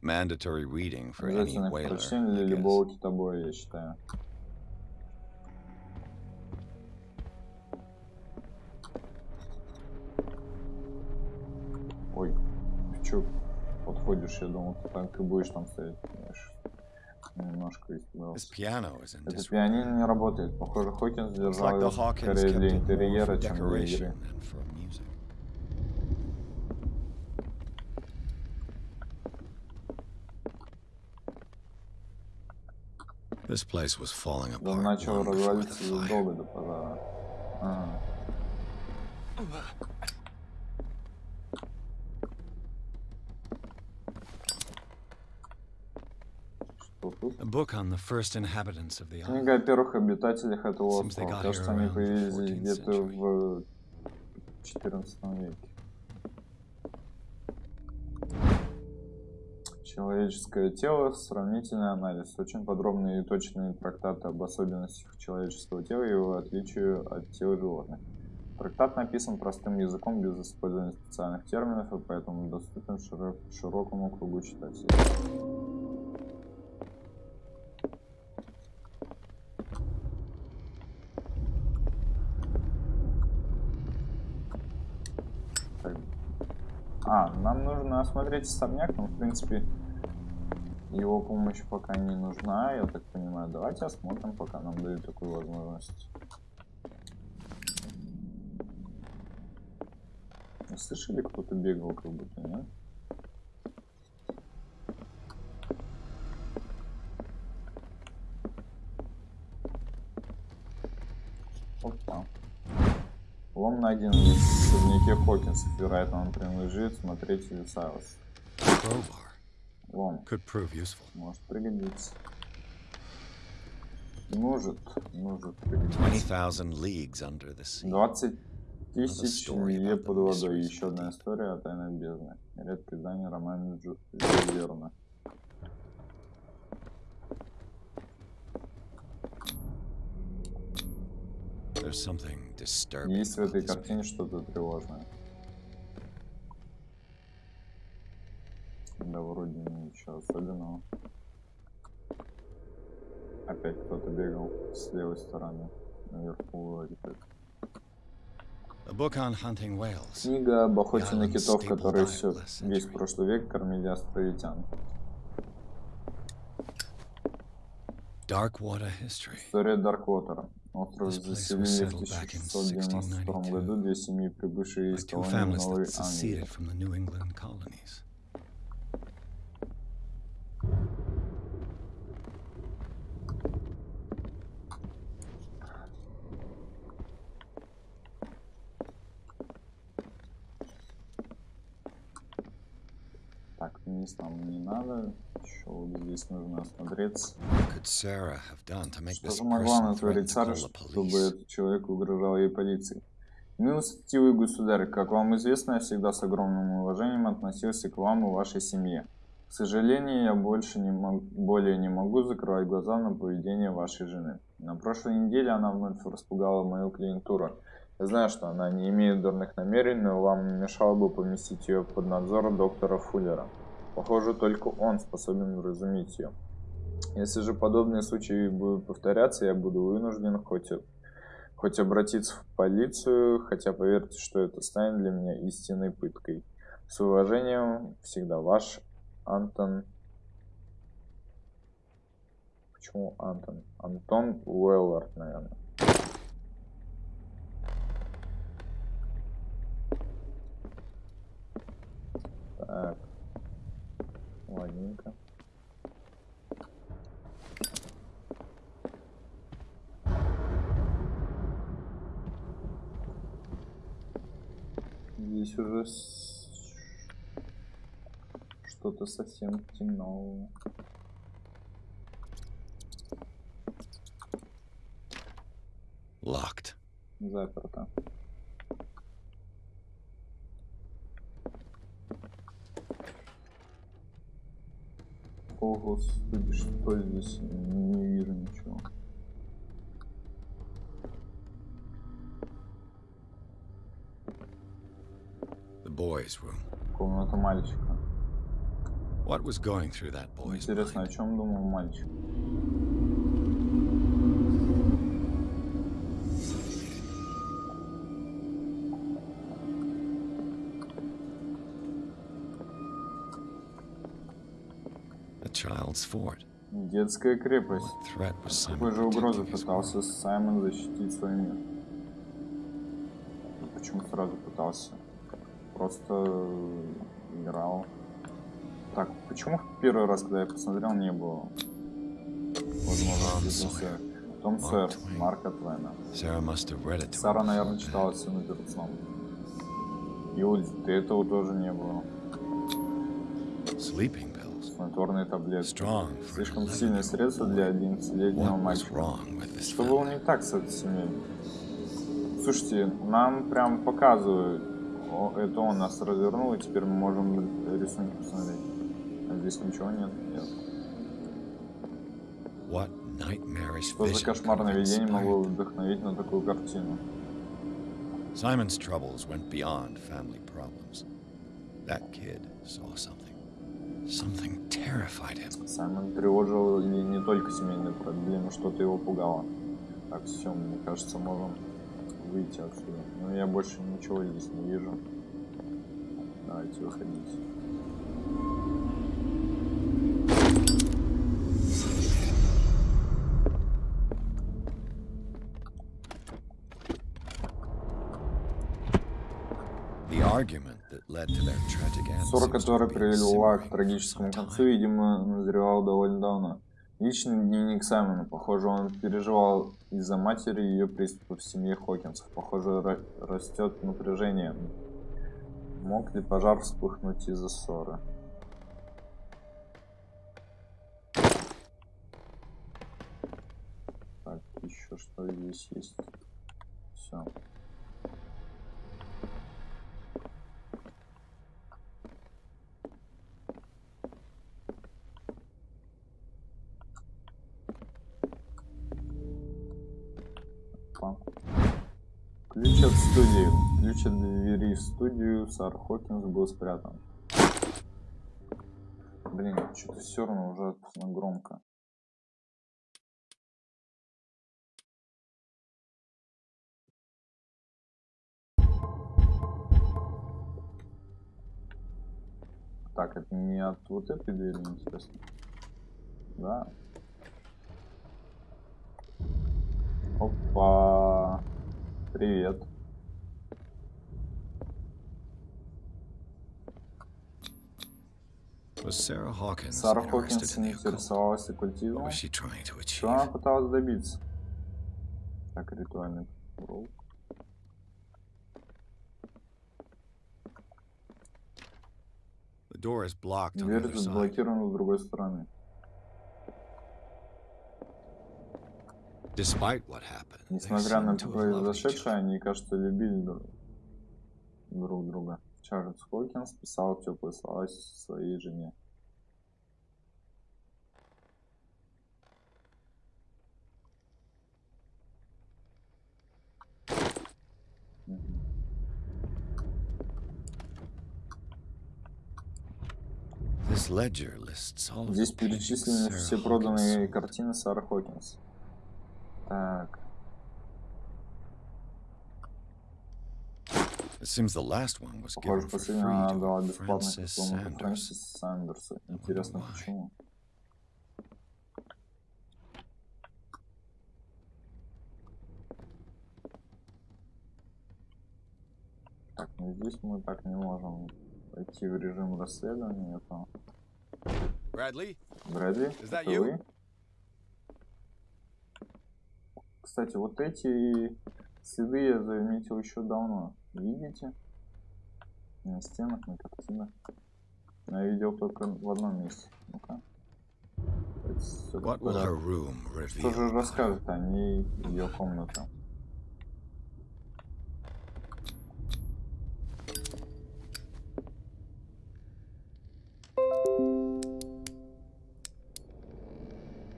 Mandatory reading for any whaler, для любого китобоя, я считаю. Ой, ты чё подходишь? Я думал, ты так и будешь там стоять. Знаешь, немножко испугался. Это пианино не работает. Похоже, Хокинс держал like скорее для интерьера, чем для игры. This place was falling Он apart начал long before the развалиться fire. задолго до пожара. Ага. Что тут? A book on the first inhabitants of the island. Книга о первых обитателях этого Seems they острова. got Кажется, here они around the появились 14th где-то century. в 14 веке. Человеческое тело. Сравнительный анализ. Очень подробные и точные трактаты об особенностях человеческого тела и его отличию от тела животных. Трактат написан простым языком, без использования специальных терминов, и поэтому доступен широ- широкому кругу читателей. А, нам нужно осмотреть особняк, но в принципе его помощь пока не нужна, я так понимаю. Давайте осмотрим, пока нам дают такую возможность. Слышали, кто-то бегал как будто, нет? Опа. Лом найден в особняке Хокинсов. Вероятно, он принадлежит смотрителю Сайлос. Лом. Может пригодиться. Может, может пригодиться. 20,000 leagues under the sea. 20 тысяч the под водой. Еще одна история о тайной бездне. Редкое издание романа Джу Жюля Есть в этой картине что-то тревожное. Да вроде ничего особенного. Опять кто-то бегал с левой стороны. Наверху вроде как. Книга об охоте на китов, которые все, весь прошлый век кормили островитян. История Дарквотера. Остров This place was заселили в settled back in 1692 году 1692 две семьи, прибывшие By из two колонии families Новой that Англии. Вниз нам не надо. Еще здесь нужно осмотреться. Что же могла натворить Сара, чтобы этот человек угрожал ей полицией? Милостивый государь, как вам известно, я всегда с огромным уважением относился к вам и вашей семье. К сожалению, я больше не мог, более не могу закрывать глаза на поведение вашей жены. На прошлой неделе она вновь распугала мою клиентуру. Я знаю, что она не имеет дурных намерений, но вам не мешало бы поместить ее под надзор доктора Фуллера. Похоже, только он способен вразумить ее. Если же подобные случаи будут повторяться, я буду вынужден хоть, хоть обратиться в полицию, хотя поверьте, что это станет для меня истинной пыткой. С уважением, всегда ваш Антон... Почему Антон? Антон Уэллард, наверное. Так. Ладненько. Что-то совсем темно. Locked. Заперто. О, господи, что здесь? Не вижу мальчика. What was going through that boy's Интересно, о чем думал мальчик? Детская крепость. Какой же угрозы пытался? Саймон защитить свой мир? Почему сразу пытался? Просто играл. Так, почему в первый раз, когда я посмотрел, не было возможности Том Сойер, Твен. Марка Твена. Сара, наверное, читала «Сыну перед сном». И вот этого тоже не было. Снотворные таблетки. Слишком 11 сильное средство для 11-летнего What was мальчика. Что было не так с этой семьей? Слушайте, нам прям показывают, о, это он нас развернул, и теперь мы можем рисунки посмотреть. А здесь ничего нет. нет. Что за кошмарное видение могло вдохновить на такую картину? Simon's troubles went beyond family problems. That kid saw something. Something terrified him. Саймон тревожил не, не только семейные проблемы, что-то его пугало. Так, все, мне кажется, можем выйти отсюда. Но я больше ничего здесь не вижу. Давайте выходить. Ссора, которая привела к трагическому концу, видимо, назревала довольно давно. Личный дневник Саймона. Похоже, он переживал из-за матери и ее приступов в семье Хокинсов. Похоже, ра- растет напряжение. Мог ли пожар вспыхнуть из-за ссоры? Так, еще что здесь есть? Все. Ключ от двери в студию Сар Хокинс был спрятан. Блин, что-то все равно ужасно громко. Так, это не от вот этой двери, интересно. Да. Опа. Привет. Сара Хокинс occult? интересовалась оккультизмом. Что она пыталась добиться? Так, ритуальный the Дверь заблокирована с другой стороны. Несмотря на loved each произошедшее, они, кажется, любили друг друга. Чарльз Хокинс писал теплые слова своей жене. Здесь перечислены все проданные картины Сары Хокинс. Так, It seems the last one was похоже, given for free последняя она to дала a бесплатно Francis какому-то Sanders. Фрэнсису Сандерсу. Интересно, why. почему? Так, ну здесь мы так не можем пойти в режим расследования. Это Bradley? Брэдли, Is that это you? вы? Кстати, вот эти следы я заметил еще давно. Видите? На стенах, на картинах. Но я видел только в одном месте. Ну-ка. Что же расскажет о ней ее комната?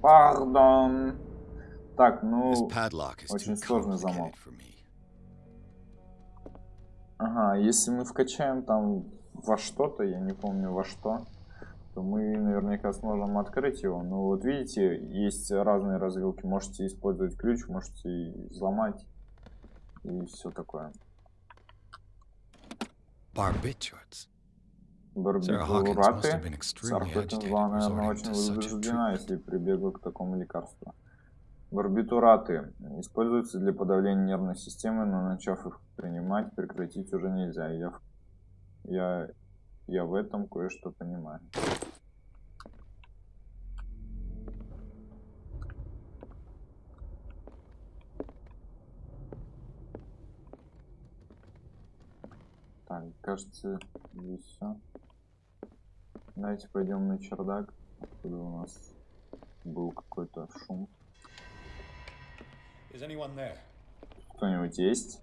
Пардон. Так, ну... Очень сложный замок. Ага, если мы вкачаем там во что-то, я не помню во что, то мы наверняка сможем открыть его. Но вот видите, есть разные развилки. Можете использовать ключ, можете взломать. И все такое. Хокинс agitated была, наверное, очень возбуждена, если прибегла к такому лекарству. Барбитураты используются для подавления нервной системы, но начав их принимать, прекратить уже нельзя. Я, я, я в этом кое-что понимаю. Так, кажется, здесь все. Давайте пойдем на чердак, откуда у нас был какой-то шум. Кто-нибудь есть?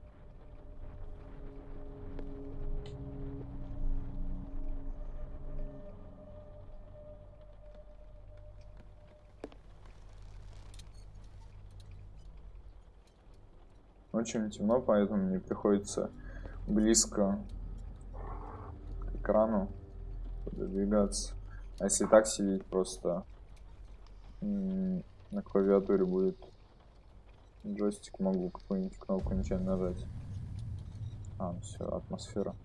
Очень темно, поэтому мне приходится близко к экрану пододвигаться. А если так сидеть, просто на клавиатуре будет джойстик, могу какую-нибудь кнопку нечаянно нажать. А, все, атмосфера.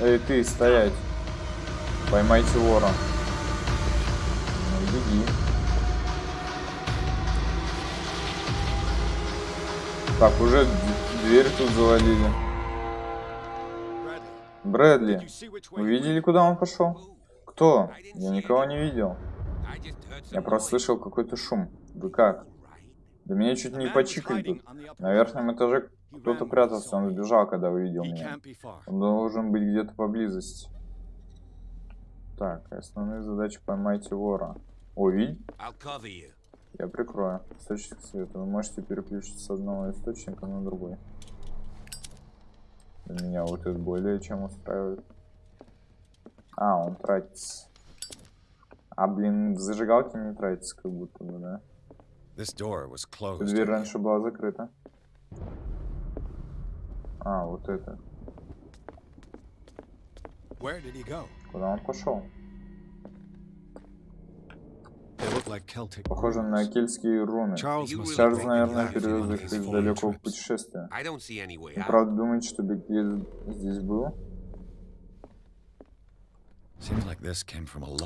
Эй, ты, стоять! Поймайте вора. Ну, беги. Так, уже дверь тут завалили. Брэдли, вы видели, куда он пошел? Кто? Я никого не видел. Я просто слышал какой-то шум. Вы как? Да меня чуть не почикали тут. На верхнем этаже кто-то прятался, он сбежал, когда увидел меня. Он должен быть где-то поблизости. Так, основные задачи поймайте вора. О, you. Я прикрою. Источник света. Вы можете переключить с одного источника на другой. Меня вот это более чем устраивает. А, он тратится. А, блин, в зажигалке не тратится, как будто бы, да? Дверь раньше была закрыта. А, вот это. Where did he go? Куда он пошел? Похоже на кельтские руны. Чарльз наверное, перевез их из далекого путешествия. Вы правда думаете, что Бекет здесь был?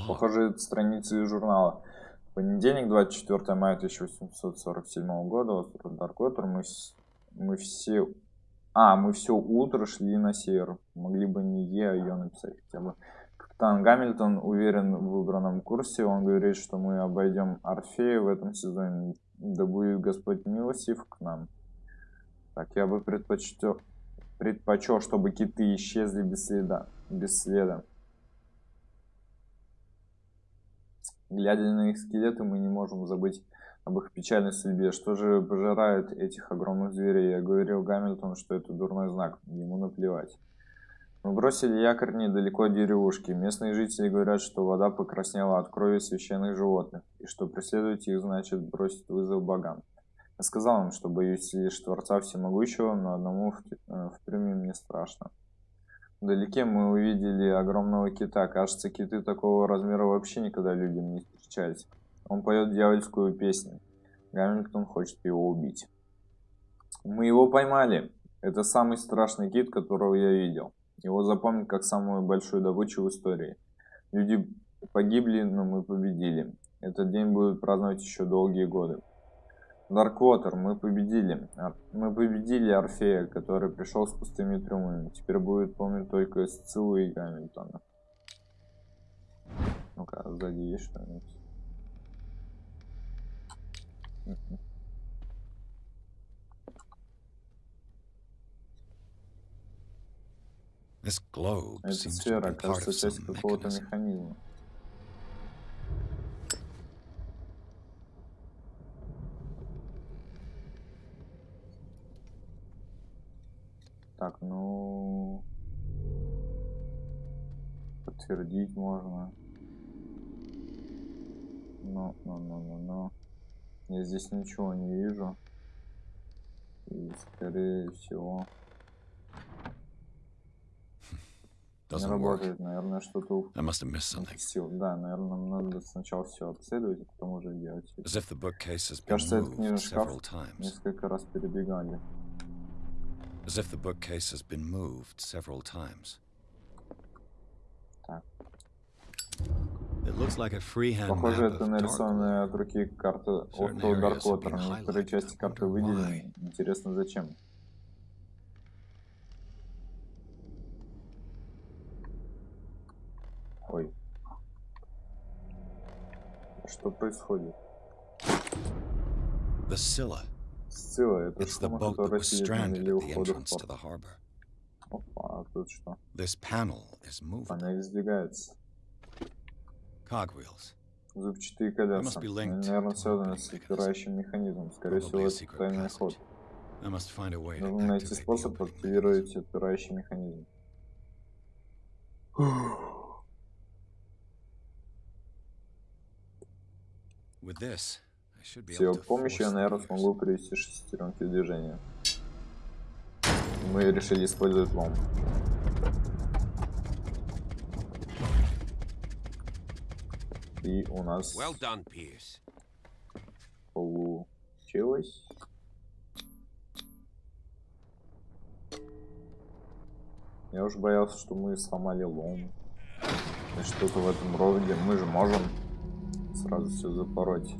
Похоже, это страницы из журнала. Понедельник, 24 мая 1847 года, остров Дарквотер, мы, с- мы все... А, мы все утро шли на север. Могли бы не Е, а Ё написать хотя бы. Капитан Гамильтон уверен в выбранном курсе. Он говорит, что мы обойдем Орфея в этом сезоне. Да будет Господь милостив к нам. Так, я бы предпочтел, предпочел, чтобы киты исчезли без следа. Без следа. Глядя на их скелеты, мы не можем забыть об их печальной судьбе. Что же пожирает этих огромных зверей? Я говорил Гамильтону, что это дурной знак. Ему наплевать. Мы бросили якорь недалеко от деревушки. Местные жители говорят, что вода покраснела от крови священных животных, и что преследовать их значит бросить вызов богам. Я сказал им, что боюсь лишь Творца Всемогущего, но одному в, э, впрямую мне страшно. Вдалеке мы увидели огромного кита. Кажется, киты такого размера вообще никогда людям не встречались. Он поет дьявольскую песню. Гамильтон хочет его убить. Мы его поймали. Это самый страшный кит, которого я видел. Его запомнят как самую большую добычу в истории. Люди погибли, но мы победили. Этот день будут праздновать еще долгие годы. Дарквотер, мы победили. Мы победили Орфея, который пришел с пустыми трюмами. Теперь будет помнить только Сциллу и Гамильтона. Ну-ка, сзади есть что-нибудь? Эта сфера, кажется, часть какого-то механизма. Так, ну... Подтвердить можно. Но, но, но, но, но. Я здесь ничего не вижу. И, скорее всего, не работает. Наверное, что-то I must have missed something. упустил. Да, наверное, надо сначала все обследовать, а потом уже делать. As if the bookcase has been Кажется, этот moved книжный шкаф several times. несколько раз передвигали. As if the bookcase has been moved several times. Так. It looks like a freehand Похоже, это нарисованная от руки карта Certain острова areas have Дарквотер. been Некоторые части карты выделены. Интересно, зачем? Ой. Что происходит? The Scylla. Сцилла, это It's the boat that was stranded at the entrance to the harbor. Опа, а тут что? This panel is. Панель сдвигается. Cogwheels. Зубчатые колеса. Наверное, связаны с отпирающим механизмом. Скорее всего, это тайный ход. Нужно найти способ активировать отпирающий механизм. mechanism. With this, I should be С его помощью я, наверное, смогу привести шестеренки в движение. Мы решили использовать лом. И у нас Well done, Pierce. получилось. Я уж боялся, что мы сломали лом. И что-то в этом роде. Мы же можем сразу все запороть.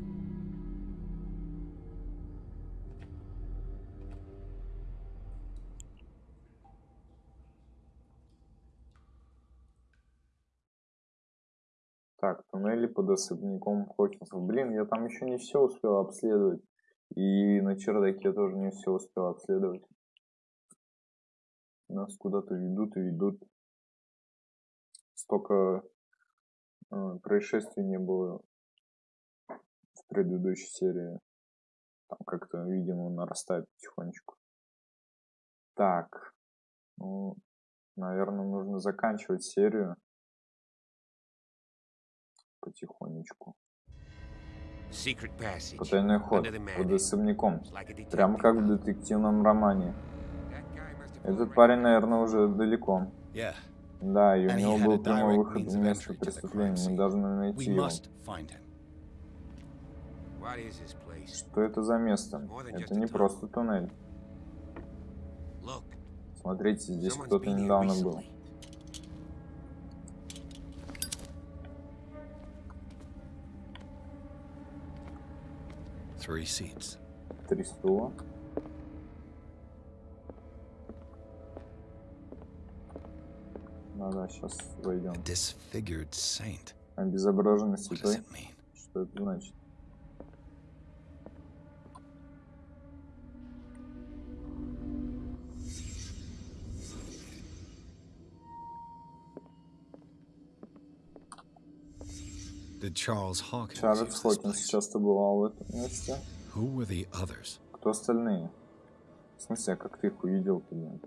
Так, туннели под особняком Хокинсов. Блин, я там еще не все успел обследовать. И на чердаке тоже не все успел обследовать. Нас куда-то ведут и ведут. Столько э, происшествий не было в предыдущей серии. Там как-то, видимо, нарастает потихонечку. Так. Ну, наверное, нужно заканчивать серию потихонечку. Потайной ход под особняком. Прямо как в детективном романе. Этот парень, наверное, уже далеко. Да, и у него был прямой выход в место преступления. Мы должны найти его. must find him. What is this place? Что это за место? Это не просто туннель. Смотрите, здесь кто-то недавно был. Три стула. Да-да, сейчас войдем. Обезображенный святой. Что это значит? Чарльз Хокинс часто бывал в этом месте. Who were the others? Кто остальные? В смысле, а как ты их увидел блин?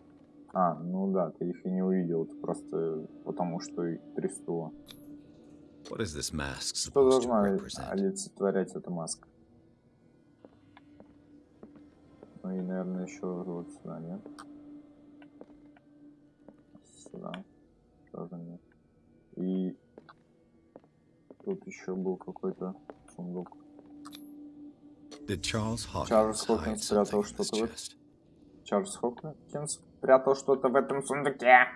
А, ну да, ты их и не увидел, ты просто потому что стула. What is this mask Что должна олицетворять эта маска? Ну и, наверное, еще вот сюда, нет? Сюда. Тоже нет. И тут еще был какой-то сундук. Чарльз Хокинс спрятал что-то в? Чарльз Хокинс спрятал что-то в этом сундуке.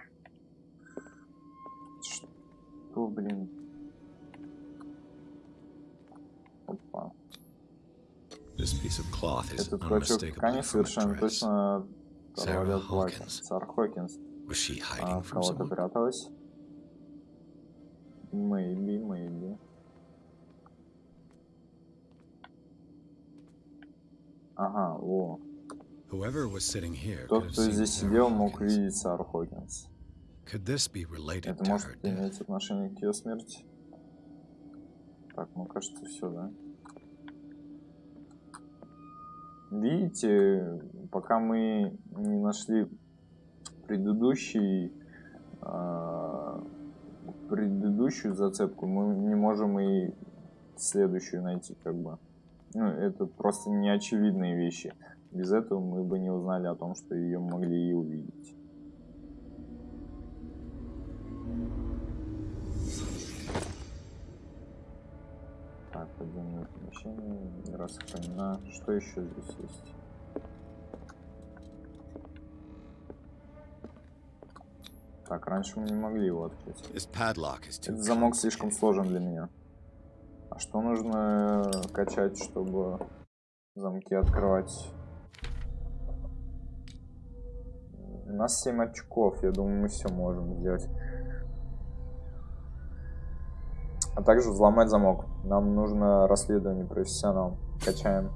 Что, блин? Опа. Этот клочок ткани совершенно точно Сара. Хокинс. Сара Хокинс. А from кого-то пряталась? Maybe, maybe. Ага, о. Whoever was sitting here Тот, кто здесь сидел, мог видеть Сару Хокинс. Could this be related Это to her может иметь отношение к ее смерти. Так, ну кажется, все, да? Видите, пока мы не нашли предыдущий, а, предыдущую зацепку, мы не можем и следующую найти, как бы. Ну, это просто неочевидные вещи. Без этого мы бы не узнали о том, что ее могли и увидеть. Так, подземное помещение, игра сохранена. Что еще здесь есть? Так, раньше мы не могли его открыть. Этот замок слишком сложен для меня. А что нужно качать, чтобы замки открывать? У нас 7 очков, я думаю, мы все можем сделать. А также взломать замок. Нам нужно расследование профессионал. Качаем.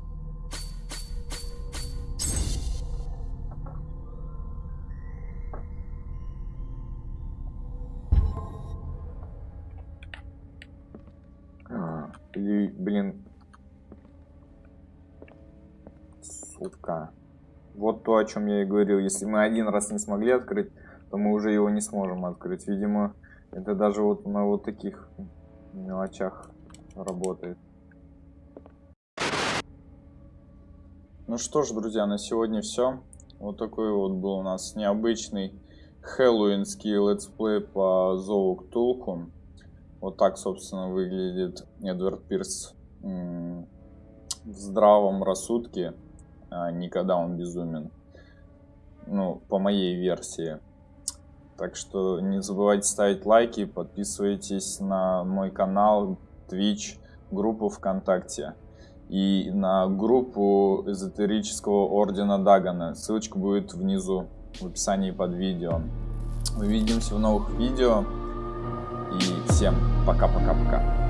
То, о чем я и говорил. Если мы один раз не смогли открыть, то мы уже его не сможем открыть. Видимо, это даже вот на вот таких мелочах работает. Ну что ж, друзья, на сегодня все. Вот такой вот был у нас необычный хэллоуинский летсплей по Зову Ктулху. Вот так, собственно, выглядит Эдвард Пирс в здравом рассудке, а не когда он безумен. Ну, по моей версии. Так что не забывайте ставить лайки, подписывайтесь на мой канал, Twitch, группу ВКонтакте и на группу эзотерического ордена Дагана. Ссылочка будет внизу в описании под видео. Увидимся в новых видео. И всем пока-пока-пока.